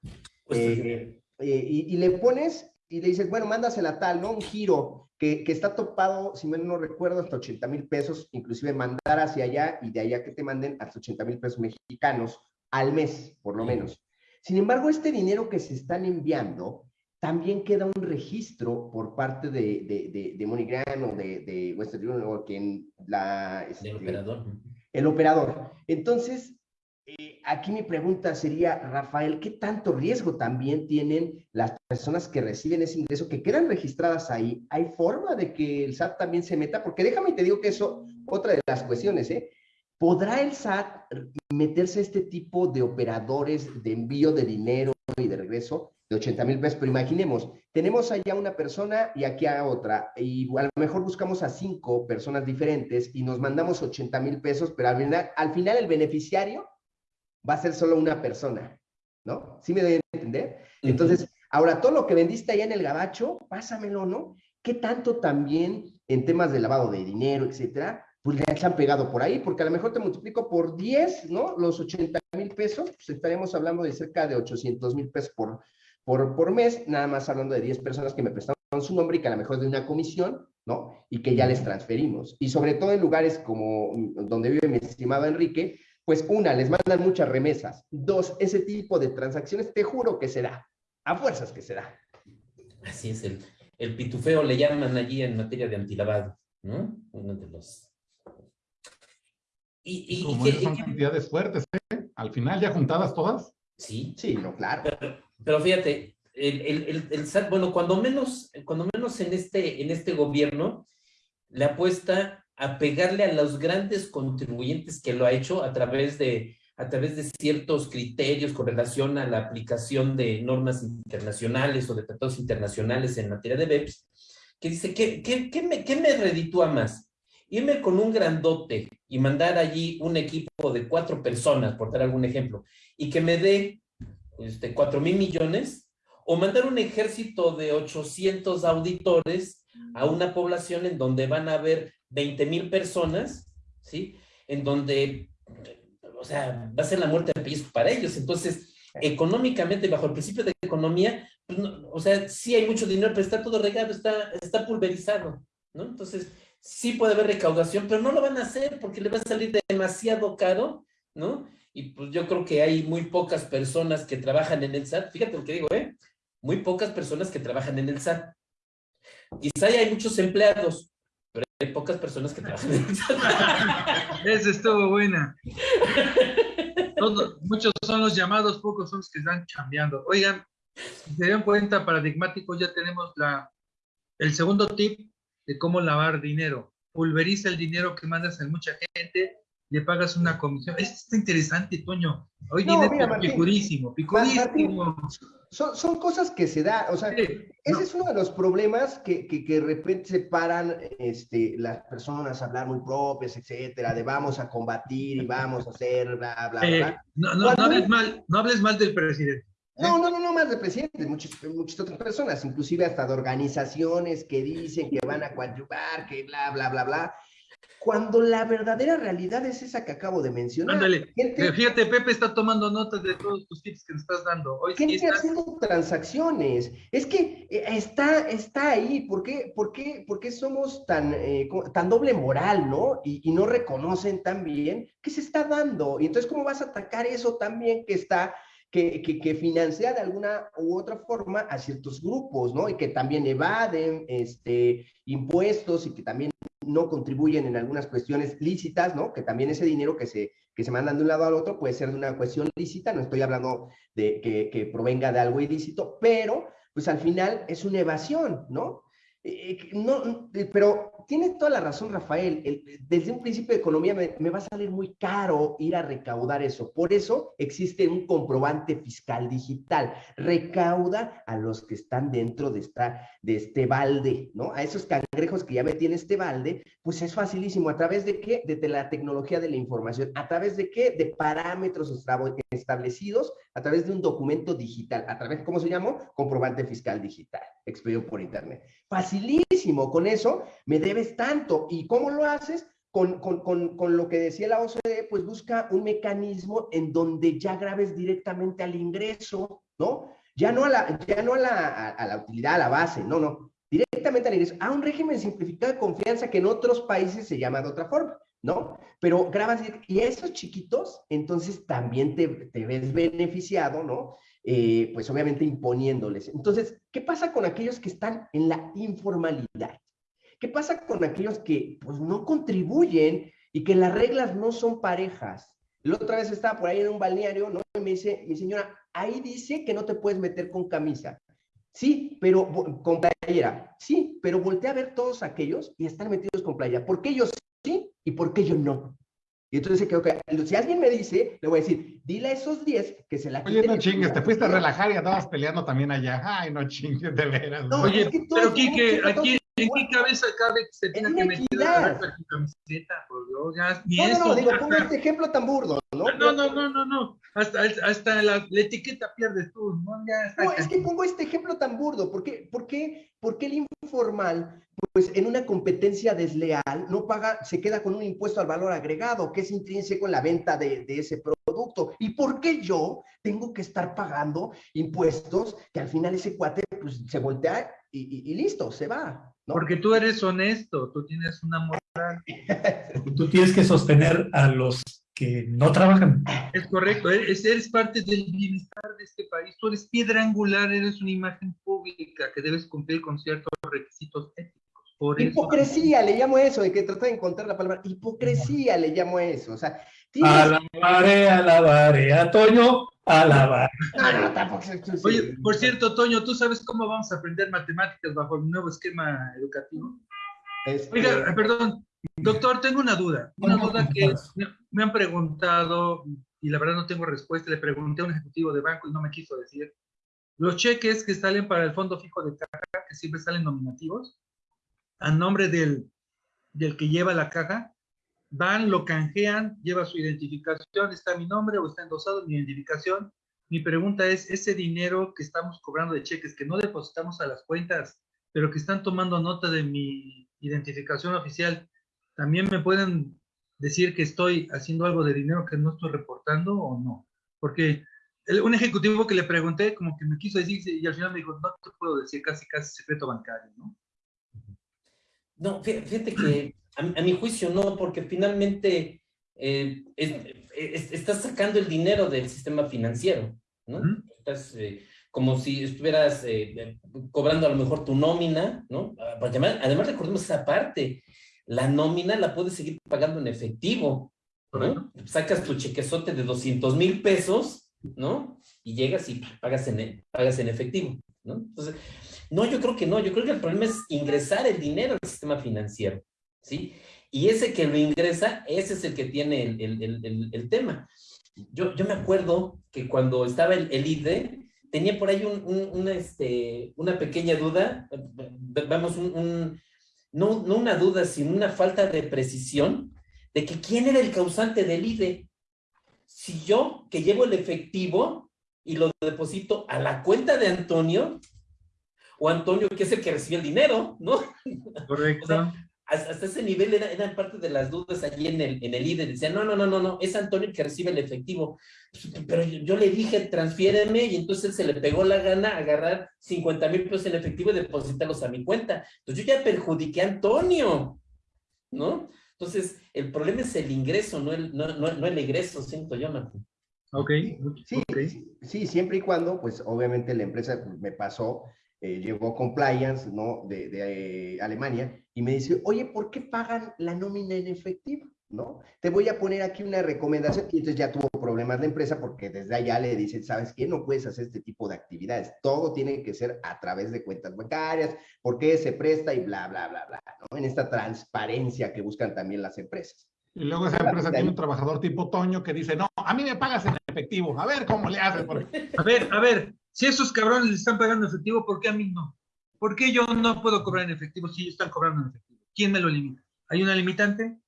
Eh, eh, y, le pones y le dices, bueno, mándasela tal, ¿no? Un giro que, que está topado, si mal no recuerdo, hasta 80 mil pesos, inclusive mandar hacia allá y de allá que te manden hasta 80 mil pesos mexicanos al mes, por lo menos. Sin embargo, este dinero que se están enviando también queda un registro por parte de, de, de, MoneyGram o de, de Western Union o quien la... Este, el operador. El operador. Entonces, eh, aquí mi pregunta sería, Rafael, ¿qué tanto riesgo también tienen las personas que reciben ese ingreso, que quedan registradas ahí? ¿Hay forma de que el SAT también se meta? Porque déjame te digo que eso, otra de las cuestiones, ¿eh? ¿Podrá el SAT meterse a este tipo de operadores de envío de dinero y de regreso? de 80 mil pesos, pero imaginemos, tenemos allá una persona y aquí a otra, y a lo mejor buscamos a cinco personas diferentes y nos mandamos 80 mil pesos, pero al final el beneficiario va a ser solo una persona, ¿no? ¿Sí me doy a entender? Entonces, ahora todo lo que vendiste allá en el gabacho, pásamelo, ¿no? ¿Qué tanto también en temas de lavado de dinero, etcétera, pues ya se han pegado por ahí, porque a lo mejor te multiplico por 10, ¿no? Los 80 mil pesos, pues estaremos hablando de cerca de 800 mil pesos por, por, por mes, nada más hablando de 10 personas que me prestaron su nombre y que a lo mejor de una comisión, ¿no? Y que ya les transferimos. Y sobre todo en lugares como mm, donde vive mi estimado Enrique, pues una, les mandan muchas remesas. Dos, ese tipo de transacciones, te juro que se da. A fuerzas que se da. Así es, el, el pitufeo le llaman allí en materia de antilavado, ¿no? Uno de los y, y, Como y son cantidades fuertes, ¿eh? Al final, ¿ya juntadas todas? Sí. Sí, no, claro. Pero, fíjate, el, el, el, SAT, bueno, cuando menos, cuando menos en este, en este gobierno, le apuesta a pegarle a los grandes contribuyentes que lo ha hecho a través de, a través de ciertos criterios con relación a la aplicación de normas internacionales o de tratados internacionales en materia de BEPS, que dice, ¿qué, qué, qué me, qué me reditúa más? irme con un grandote y mandar allí un equipo de cuatro personas, por dar algún ejemplo, y que me dé este, cuatro mil millones, o mandar un ejército de 800 auditores a una población en donde van a haber 20 mil personas, ¿sí? En donde, o sea, va a ser la muerte de pellizco para ellos. Entonces, económicamente, bajo el principio de economía, pues o sea, sí hay mucho dinero, pero está todo regado, está, está pulverizado, ¿no? Entonces, sí puede haber recaudación, pero no lo van a hacer porque le va a salir demasiado caro, ¿no? Y pues yo creo que hay muy pocas personas que trabajan en el SAT. Fíjate lo que digo, ¿eh? Muy pocas personas que trabajan en el SAT. Quizá hay muchos empleados, hay pocas personas que trabajan en. Esa estuvo buena. muchos son los llamados, pocos son los que están cambiando. Oigan, si se dan cuenta, paradigmáticos, ya tenemos la, el segundo tip de cómo lavar dinero. Pulveriza el dinero que mandas a mucha gente, le pagas una comisión. Esto está interesante, Toño. Hoy dinero picurísimo, picurísimo. son, son, cosas que se da, o sea, ese es uno de los problemas que, que, que, de repente se paran este, las personas a hablar muy propias, etcétera, de vamos a combatir y vamos a hacer, bla, bla, eh, bla. No, no, no, hables mal, no hables mal del presidente. No, no, no, no más de presidentes, muchas, muchas otras personas, inclusive hasta de organizaciones que dicen que van a coadyuvar, que bla, bla, bla, bla. Cuando la verdadera realidad es esa que acabo de mencionar. Ándale, fíjate, Pepe está tomando notas de todos tus tips que nos estás dando. Hoy gente está... haciendo transacciones. Es que eh, está, está ahí. ¿Por qué, por qué, por qué somos tan, eh, tan doble moral, no? Y, y no reconocen también que se está dando. Y entonces, ¿cómo vas a atacar eso también que está que, financia de alguna u otra forma a ciertos grupos, ¿no? Y que también evaden este, impuestos y que también no contribuyen en algunas cuestiones lícitas, ¿no? Que también ese dinero que se, que se mandan de un lado al otro puede ser de una cuestión lícita, no estoy hablando de que, que provenga de algo ilícito, pero pues al final es una evasión, ¿no? Eh, no, eh, pero tiene toda la razón, Rafael. desde un principio de economía me, va a salir muy caro ir a recaudar eso. Por eso existe un comprobante fiscal digital. Recauda a los que están dentro de, esta, de este balde, ¿no? A esos cangrejos que ya me tiene este balde, pues es facilísimo. ¿A través de qué? De la tecnología de la información. ¿A través de qué? De parámetros establecidos a través de un documento digital. ¿A través, cómo se llama? Comprobante fiscal digital, expedido por internet. Facilísimo. Con eso me debes tanto. ¿Y cómo lo haces? Con, con, con, con, lo que decía la OCDE, pues busca un mecanismo en donde ya grabes directamente al ingreso, ¿no? Ya no a la, ya no a la, a la utilidad, a la base, no, no, directamente al ingreso, a un régimen simplificado de confianza que en otros países se llama de otra forma. ¿no? Pero grabas y esos chiquitos, entonces también te, te ves beneficiado, ¿no? Eh, pues obviamente imponiéndoles. Entonces, ¿qué pasa con aquellos que están en la informalidad? ¿Qué pasa con aquellos que pues no contribuyen y que las reglas no son parejas? La otra vez estaba por ahí en un balneario, ¿no? Y me dice, mi señora, ahí dice que no te puedes meter con camisa. Sí, pero con playera. Sí, pero voltea a ver todos aquellos y están metidos con playera. ¿Por qué ellos sí y por qué yo no? Y entonces creo que si alguien me dice, le voy a decir, dile a esos 10 que se la Oye, no chingues, te fuiste a relajar y andabas peleando también allá. Ay, no chingues, de veras. Oye, pero Kike, aquí, ¿en qué cabeza cabe que se En que meter la camiseta? Por Dios, ya, ni No, no, eso. no, digo, pongo este ejemplo tan burdo, ¿no? no, no, no, no, no. Hasta, hasta la, la etiqueta pierdes tú, ¿no? Ya está. No, es que pongo este ejemplo tan burdo. ¿Por qué, por qué, por qué el informal, pues en una competencia desleal, no paga, se queda con un impuesto al valor agregado, que es intrínseco en la venta de, de ese producto? ¿Y por qué yo tengo que estar pagando impuestos que al final ese cuate pues, se voltea y, y- y listo, se va? ¿No? Porque tú eres honesto, tú tienes una moral. Tú tienes que sostener a los que no trabajan. Es correcto, eres, eres parte del bienestar de este país. Tú eres piedra angular, eres una imagen pública que debes cumplir con ciertos requisitos éticos. Por eso. Hipocresía, le llamo eso, de que trata de encontrar la palabra. Hipocresía le llamo eso. O sea, tienes... Alabaré, alabaré a Toño, alabaré. No, no, Oye, por cierto, Toño, ¿tú sabes cómo vamos a aprender matemáticas bajo el nuevo esquema educativo? este, Oiga, perdón, doctor, tengo una duda. Una duda que me- me han preguntado y la verdad no tengo respuesta. Le pregunté a un ejecutivo de banco y no me quiso decir. Los cheques que salen para el fondo fijo de caja, que siempre salen nominativos, a nombre del, del que lleva la caja, van, lo canjean, lleva su identificación, está mi nombre o está endosado mi identificación. Mi pregunta es, ese dinero que estamos cobrando de cheques, que no depositamos a las cuentas, pero que están tomando nota de mi identificación oficial, ¿también me pueden decir que estoy haciendo algo de dinero que no estoy reportando o no? Porque el- un ejecutivo que le pregunté como que me quiso decir y al final me dijo, no te puedo decir, casi casi secreto bancario, ¿no? No, fí- fíjate que a, a mi juicio no, porque finalmente eh, es- es- estás sacando el dinero del sistema financiero, ¿no? Estás eh, como si estuvieras eh, cobrando a lo mejor tu nómina, ¿no? Ah, Porque además, además recordemos esa parte, la nómina la puedes seguir pagando en efectivo, ¿no? Sacas tu chequezote de 200 mil pesos, ¿no? Y llegas y pagas en, pagas en efectivo, ¿no? Entonces, no, yo creo que no, yo creo que el problema es ingresar el dinero al sistema financiero, ¿sí? Y ese que lo ingresa, ese es el que tiene el, el- el- tema. Yo, yo me acuerdo que cuando estaba el, el IDE, tenía por ahí un- un- una, este, una pequeña duda, vamos, un, un- no, no una duda, sino una falta de precisión de que quién era el causante del IDE. Si yo, que llevo el efectivo y lo deposito a la cuenta de Antonio, o Antonio, que es el que recibe el dinero, ¿no? Correcto. Hasta, hasta ese nivel era- eran parte de las dudas allí en el, en el IDE. Decían, no, no, no, no, no, es Antonio el que recibe el efectivo. Pero yo, yo le dije, transfiéreme, y entonces él se le pegó la gana agarrar 50 mil pesos en efectivo y depositarlos a mi cuenta. Entonces yo ya perjudiqué a Antonio, ¿no? Entonces, el problema es el ingreso, no el, no, no, no el egreso, siento yo, Martín. Ok. Sí, ok. sí, sí, siempre y cuando, pues obviamente la empresa pues, me pasó, eh, llegó compliance, ¿no? De, de, eh, Alemania y me dice, oye, ¿por qué pagan la nómina en efectivo? ¿No? Te voy a poner aquí una recomendación y entonces ya tuvo problemas la empresa porque desde allá le dicen, ¿sabes qué? No puedes hacer este tipo de actividades. Todo tiene que ser a través de cuentas bancarias, porque se presta y bla, bla, bla, bla, ¿no? En esta transparencia que buscan también las empresas. Y luego esa empresa tiene un trabajador tipo Toño que dice, no, a mí me pagas en efectivo. A ver cómo le haces. Porque... A ver, a ver, si esos cabrones le están pagando en efectivo, ¿por qué a mí no? ¿Por qué yo no puedo cobrar en efectivo si ellos están cobrando en efectivo? ¿Quién me lo limita? ¿Hay una limitante?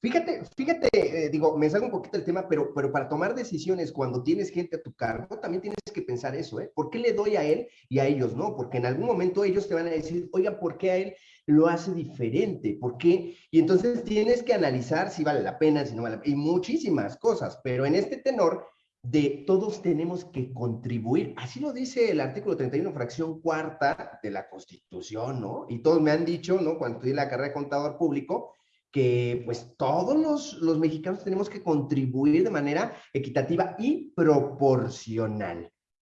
Fíjate, fíjate, eh, digo, me salgo un poquito del tema, pero, pero para tomar decisiones cuando tienes gente a tu cargo, también tienes que pensar eso, ¿eh? ¿Por qué le doy a él y a ellos no? Porque en algún momento ellos te van a decir, oiga, ¿por qué a él lo hace diferente? ¿Por qué? Y entonces tienes que analizar si vale la pena, si no vale la pena, y muchísimas cosas, pero en este tenor de todos tenemos que contribuir, así lo dice el artículo 31, fracción cuarta de la Constitución, ¿no? Y todos me han dicho, ¿no? Cuando estudié la carrera de contador público, que pues todos los, los, mexicanos tenemos que contribuir de manera equitativa y proporcional.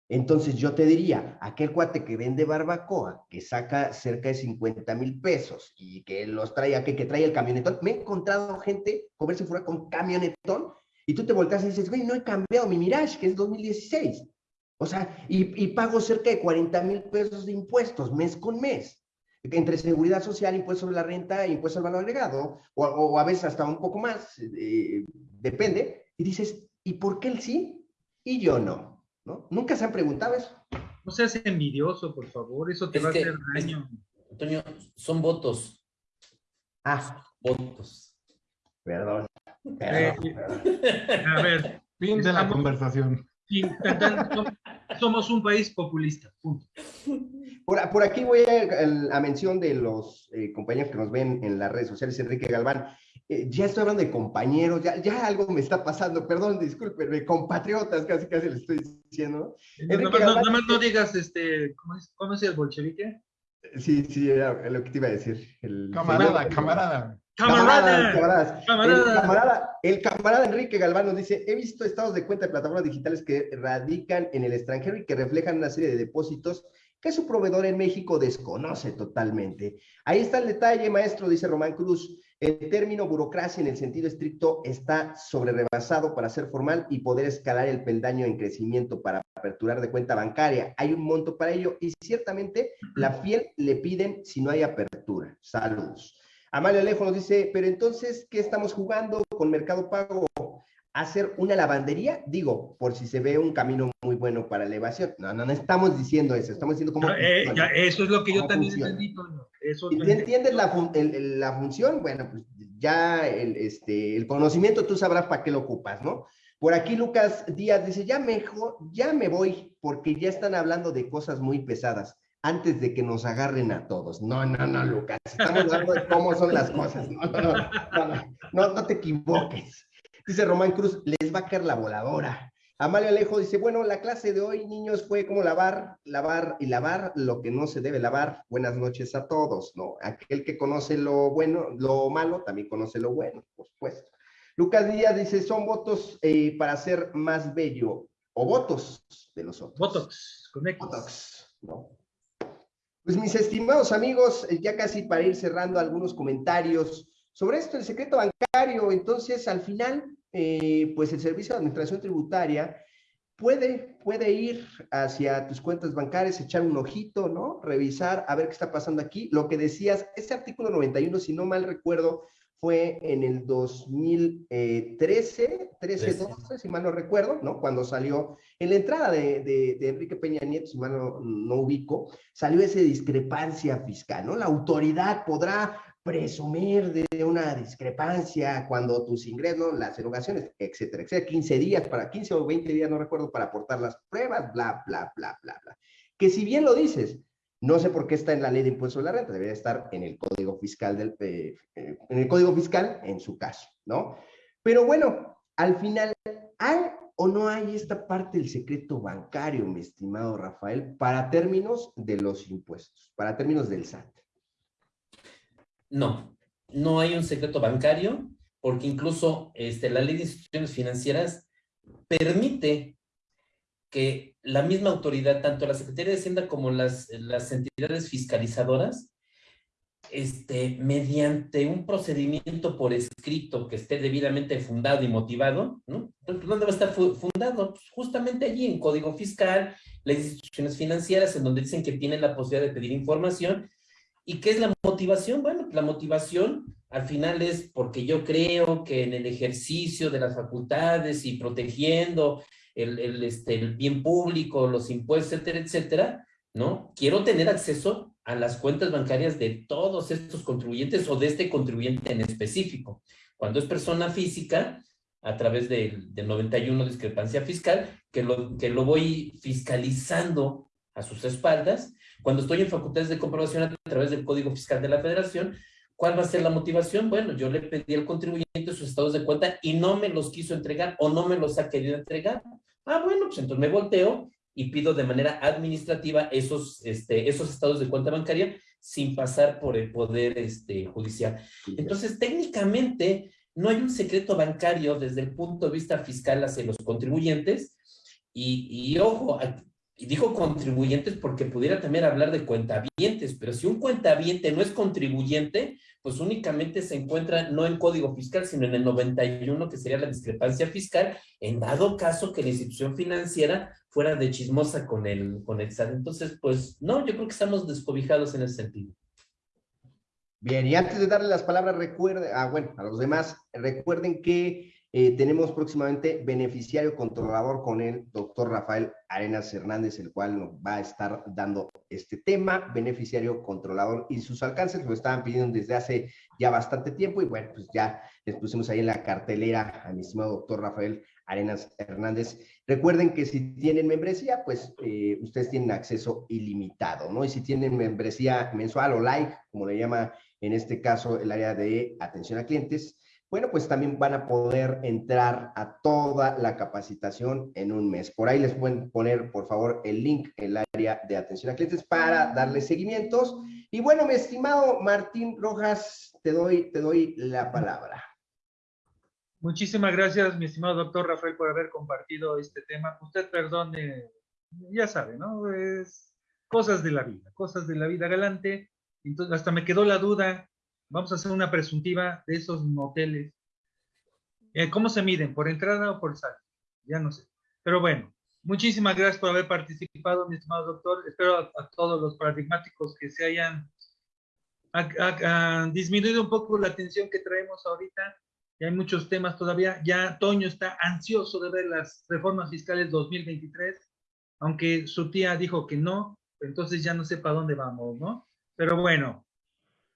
Entonces yo te diría, aquel cuate que vende barbacoa, que saca cerca de 50 mil pesos y que los trae, que, que trae el camionetón, me he encontrado gente comerse fuera con camionetón y tú te volteas y dices, güey, no he cambiado mi Mirage, que es 2016. O sea, y, y pago cerca de 40 mil pesos de impuestos mes con mes entre seguridad social, impuesto sobre la renta, impuesto al valor agregado, o, o a veces hasta un poco más, eh, depende, y dices, ¿y por qué él sí y yo no? ¿no? ¿Nunca se han preguntado eso? No seas envidioso, por favor, eso te Es va que- a hacer daño. Antonio, son votos. Ah, Votos. perdón. Eh, a ver, Fin de la Estamos- conversación. somos un país populista. punto. Por, por aquí voy a, a mención de los eh, compañeros que nos ven en las redes sociales, Enrique Galván. Eh, ya estoy hablando de compañeros, ya, ya algo me está pasando, perdón, discúlpenme, compatriotas, casi casi le estoy diciendo. ¿no? Enrique Nada más no, Galván no dice- digas, este, ¿cómo es, cómo es el bolchevique? Sí, sí, era lo que te iba a decir. El Camarada, señor- camarada. Camaradas, ¡Camarada! camaradas. ¡Camarada! El camarada, el camarada Enrique Galván nos dice, he visto estados de cuenta de plataformas digitales que radican en el extranjero y que reflejan una serie de depósitos que su proveedor en México desconoce totalmente. Ahí está el detalle, maestro, dice Román Cruz. El término burocracia en el sentido estricto está sobre rebasado para ser formal y poder escalar el peldaño en crecimiento para aperturar de cuenta bancaria. Hay un monto para ello y ciertamente la fiel le piden si no hay apertura. Saludos. Amalio Alejo nos dice, pero entonces, ¿qué estamos jugando con Mercado Pago? ¿Hacer una lavandería? Digo, por si se ve un camino muy bueno para elevación. No, no, no estamos diciendo eso, estamos diciendo cómo... No, eh, ya, eso es lo que yo ¿Cómo también funciona? entendí, Toño. Eso Si entiendes la, fun- el- el- la función, bueno, pues ya el, este, el conocimiento tú sabrás para qué lo ocupas, ¿no? Por aquí Lucas Díaz dice, ya mejor, ya me voy, porque ya están hablando de cosas muy pesadas antes de que nos agarren a todos. No, no, no, Lucas, estamos hablando de cómo son las cosas. No, no, no, no, no, te equivoques. Dice Román Cruz, les va a caer la voladora. Amalia Alejo dice, bueno, la clase de hoy, niños, fue como lavar, lavar y lavar lo que no se debe lavar. Buenas noches a todos, ¿no? Aquel que conoce lo bueno, lo malo, también conoce lo bueno, por supuesto. Lucas Díaz dice, son votos eh, para ser más bello, o votos de los otros. Botox, con ¿no? Pues mis estimados amigos, eh, ya casi para ir cerrando algunos comentarios sobre esto, el secreto bancario, entonces al final, eh, pues el Servicio de Administración Tributaria puede, puede ir hacia tus cuentas bancarias, echar un ojito, ¿no? Revisar, a ver qué está pasando aquí. Lo que decías, ese artículo 91, si no mal recuerdo, fue en el 2013, 13, 12, si mal no recuerdo, ¿no? Cuando salió, en la entrada de, de, de Enrique Peña Nieto, si mal no, no ubico, salió esa discrepancia fiscal, ¿no? La autoridad podrá presumir de una discrepancia cuando tus ingresos, las erogaciones, etcétera, etcétera, 15 días para 15 o 20 días, no recuerdo, para aportar las pruebas, bla, bla, bla, bla, bla. Que si bien lo dices, no sé por qué está en la ley de impuesto de la renta, debería estar en el código fiscal del, eh, en el código fiscal en su caso, ¿no? Pero bueno, al final, ¿hay o no hay esta parte del secreto bancario, mi estimado Rafael, para términos de los impuestos, para términos del SAT? No, no hay un secreto bancario, porque incluso este, la ley de instituciones financieras permite que la misma autoridad, tanto la Secretaría de Hacienda como las, las entidades fiscalizadoras, este, mediante un procedimiento por escrito que esté debidamente fundado y motivado, ¿no? ¿Dónde va a estar fu- fundado? Pues justamente allí en Código Fiscal, las instituciones financieras, en donde dicen que tienen la posibilidad de pedir información. ¿Y qué es la motivación? Bueno, la motivación al final es porque yo creo que en el ejercicio de las facultades y protegiendo el, el, este, el bien público, los impuestos, etcétera, etcétera, ¿no? Quiero tener acceso a las cuentas bancarias de todos estos contribuyentes o de este contribuyente en específico. Cuando es persona física, a través del, del 91 discrepancia fiscal, que lo, que lo voy fiscalizando a sus espaldas. Cuando estoy en facultades de comprobación a través del Código Fiscal de la Federación, ¿cuál va a ser la motivación? Bueno, yo le pedí al contribuyente sus estados de cuenta y no me los quiso entregar o no me los ha querido entregar. Ah, bueno, pues entonces me volteo y pido de manera administrativa esos, este, esos estados de cuenta bancaria sin pasar por el poder este, judicial. Entonces, técnicamente, no hay un secreto bancario desde el punto de vista fiscal hacia los contribuyentes. Y, y ojo, y dijo contribuyentes porque pudiera también hablar de cuentavientes, pero si un cuentaviente no es contribuyente, pues únicamente se encuentra no en código fiscal, sino en el 91, que sería la discrepancia fiscal, en dado caso que la institución financiera fuera de chismosa con el, con el SAT. Entonces, pues no, yo creo que estamos descobijados en ese sentido. Bien, y antes de darle las palabras, recuerden, ah, bueno, a los demás, recuerden que Eh, tenemos próximamente beneficiario controlador con el doctor Rafael Arenas Hernández, el cual nos va a estar dando este tema, beneficiario controlador y sus alcances, lo estaban pidiendo desde hace ya bastante tiempo y bueno, pues ya les pusimos ahí en la cartelera a mi estimado doctor Rafael Arenas Hernández. Recuerden que si tienen membresía, pues eh, ustedes tienen acceso ilimitado, ¿no? Y si tienen membresía mensual o like, como le llama en este caso el área de atención a clientes, bueno, pues también van a poder entrar a toda la capacitación en un mes. Por ahí les pueden poner, por favor, el link el área de atención a clientes para darles seguimientos. Y bueno, mi estimado Martín Rojas, te doy, te doy la palabra. Muchísimas gracias, mi estimado doctor Rafael, por haber compartido este tema. Usted perdone, ya sabe, ¿no? Es cosas de la vida, cosas de la vida galante. Entonces, hasta me quedó la duda Vamos a hacer una presuntiva de esos moteles. Eh, ¿Cómo se miden? ¿Por entrada o por salida? Ya no sé. Pero bueno, muchísimas gracias por haber participado, mi estimado doctor. Espero a, todos los paradigmáticos que se hayan disminuido un poco la atención que traemos ahorita. Ya hay muchos temas todavía. Ya Toño está ansioso de ver las reformas fiscales 2023, aunque su tía dijo que no, entonces ya no sé para dónde vamos, ¿no? Pero bueno,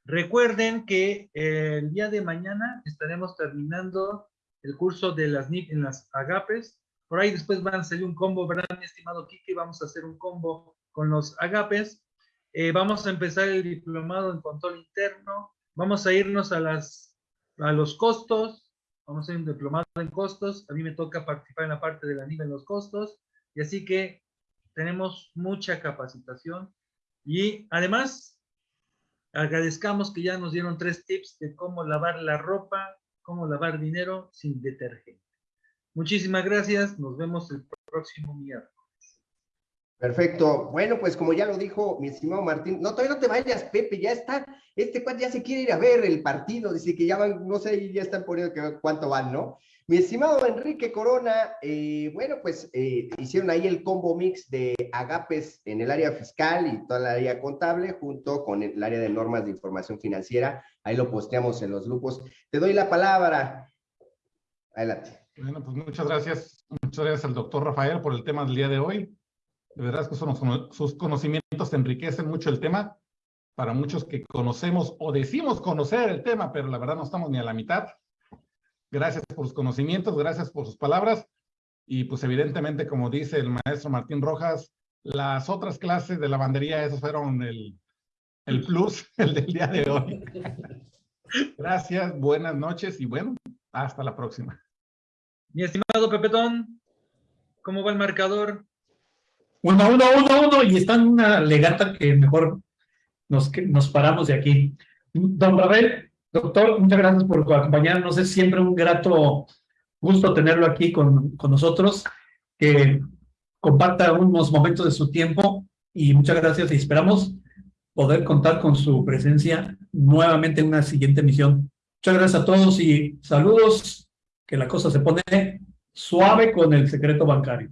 Recuerden que eh, el día de mañana estaremos terminando el curso de las NIP en las agapes. Por ahí después van a salir un combo, ¿verdad, mi estimado Kiki? Vamos a hacer un combo con los agapes. Eh, vamos a empezar el diplomado en control interno. Vamos a irnos a, las, a los costos. Vamos a ir un diplomado en costos. A mí me toca participar en la parte de la NIP en los costos. Y así que tenemos mucha capacitación. Y además, Agradezcamos que ya nos dieron tres tips de cómo lavar la ropa, cómo lavar dinero sin detergente. Muchísimas gracias. Nos vemos el próximo miércoles. Perfecto. Bueno, pues como ya lo dijo mi estimado Martín, no, todavía no te vayas, Pepe, ya está, este cuate ya se quiere ir a ver el partido, dice que ya van, no sé, ya están poniendo que cuánto van, ¿no? Mi estimado Enrique Corona, eh, bueno, pues eh, hicieron ahí el combo mix de agapes en el área fiscal y toda la área contable, junto con el área de normas de información financiera. Ahí lo posteamos en los grupos. Te doy la palabra. Adelante. Bueno, pues muchas gracias. Muchas gracias al doctor Rafael por el tema del día de hoy. De verdad es que sus conocimientos enriquecen mucho el tema. Para muchos que conocemos o decimos conocer el tema, pero la verdad no estamos ni a la mitad. Gracias por sus conocimientos, gracias por sus palabras. Y pues evidentemente, como dice el maestro Martín Rojas, las otras clases de lavandería, esos fueron el, el plus, el del día de hoy. Gracias, buenas noches y bueno, hasta la próxima. Mi estimado Pepetón, ¿cómo va el marcador? Uno, uno, uno, uno, y está en una legata que mejor nos, nos paramos de aquí. Don Rafael, Doctor, muchas gracias por acompañarnos. Es siempre un grato gusto tenerlo aquí con, con nosotros, que comparta unos momentos de su tiempo y muchas gracias y esperamos poder contar con su presencia nuevamente en una siguiente emisión. Muchas gracias a todos y saludos, que la cosa se pone suave con el secreto bancario.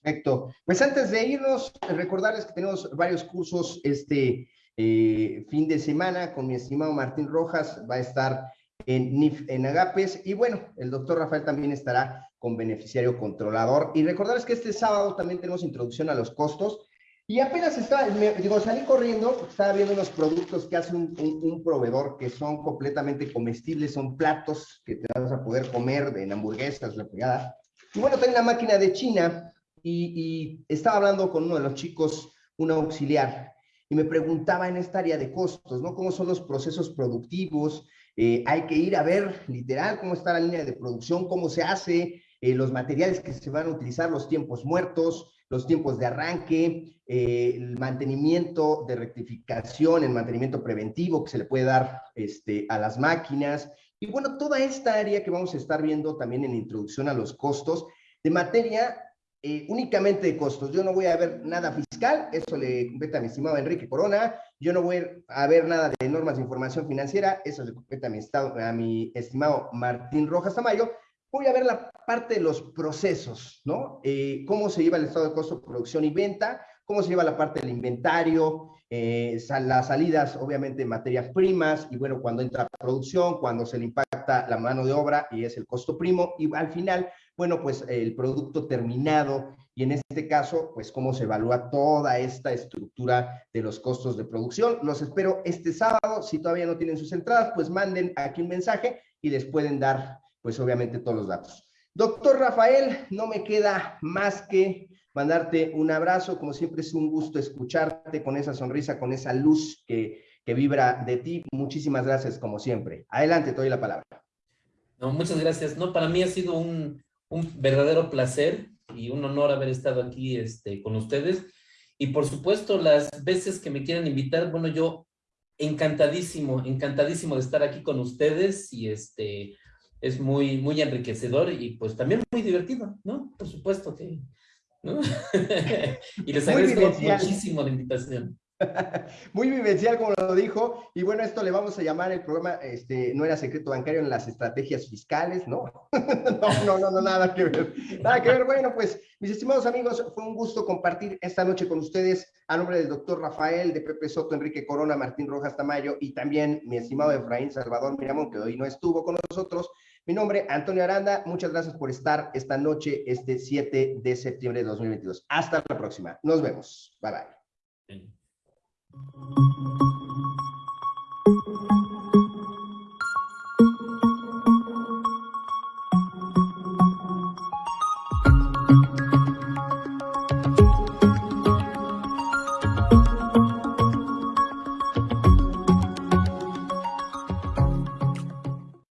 Perfecto. Pues antes de irnos, recordarles que tenemos varios cursos este, eh, fin de semana con mi estimado Martín Rojas, va a estar en en Agapes y bueno, el doctor Rafael también estará con beneficiario controlador. Y recordarles que este sábado también tenemos introducción a los costos. Y apenas estaba, digo, salí corriendo, estaba viendo unos productos que hace un, proveedor que son completamente comestibles, son platos que te vas a poder comer en hamburguesas, la pegada. Y bueno, tengo la máquina de China y, y estaba hablando con uno de los chicos, un auxiliar, y me preguntaba en esta área de costos, ¿no? ¿Cómo son los procesos productivos? Eh, hay que ir a ver literal cómo está la línea de producción, cómo se hace, eh, los materiales que se van a utilizar, los tiempos muertos, los tiempos de arranque, eh, el mantenimiento de rectificación, el mantenimiento preventivo que se le puede dar este, a las máquinas. Y bueno, toda esta área que vamos a estar viendo también en introducción a los costos de materia eh, únicamente de costos. Yo no voy a ver nada fiscal, eso le compete a mi estimado Enrique Corona. Yo no voy a ver nada de normas de información financiera, eso le compete a mi, estado, estimado Martín Rojas Tamayo. Voy a ver la parte de los procesos, ¿no? Eh, cómo se lleva el estado de costo, producción y venta, cómo se lleva la parte del inventario, eh, las salidas, obviamente, materias primas, y bueno, cuando entra producción, cuando se le impacta la mano de obra y es el costo primo, y al final, bueno, pues el producto terminado, y en este caso, pues cómo se evalúa toda esta estructura de los costos de producción. Los espero este sábado, si todavía no tienen sus entradas, pues manden aquí un mensaje y les pueden dar, pues obviamente, todos los datos. Doctor Rafael, no me queda más que mandarte un abrazo. Como siempre es un gusto escucharte con esa sonrisa, con esa luz que, que vibra de ti. Muchísimas gracias, como siempre. Adelante, te doy la palabra. No, muchas gracias. No, para mí ha sido un, un verdadero placer y un honor haber estado aquí este, con ustedes. Y por supuesto, las veces que me quieran invitar, bueno, yo encantadísimo, encantadísimo de estar aquí con ustedes y este, es muy, muy enriquecedor y pues también muy divertido, ¿no? Por supuesto que, ¿no? y les agradezco muchísimo la invitación. Muy vivencial, como lo dijo. Y bueno, esto le vamos a llamar el programa, este, no era secreto bancario en las estrategias fiscales, ¿no? no, no, no, no, nada que ver. Nada que ver. Bueno, pues, mis estimados amigos, fue un gusto compartir esta noche con ustedes a nombre del doctor Rafael, de Pepe Soto, Enrique Corona, Martín Rojas Tamayo y también mi estimado Efraín Salvador Miramón, que hoy no estuvo con nosotros. Mi nombre, Antonio Aranda. Muchas gracias por estar esta noche, este 7 de septiembre de 2022. Hasta la próxima. Nos vemos. Bye bye. Música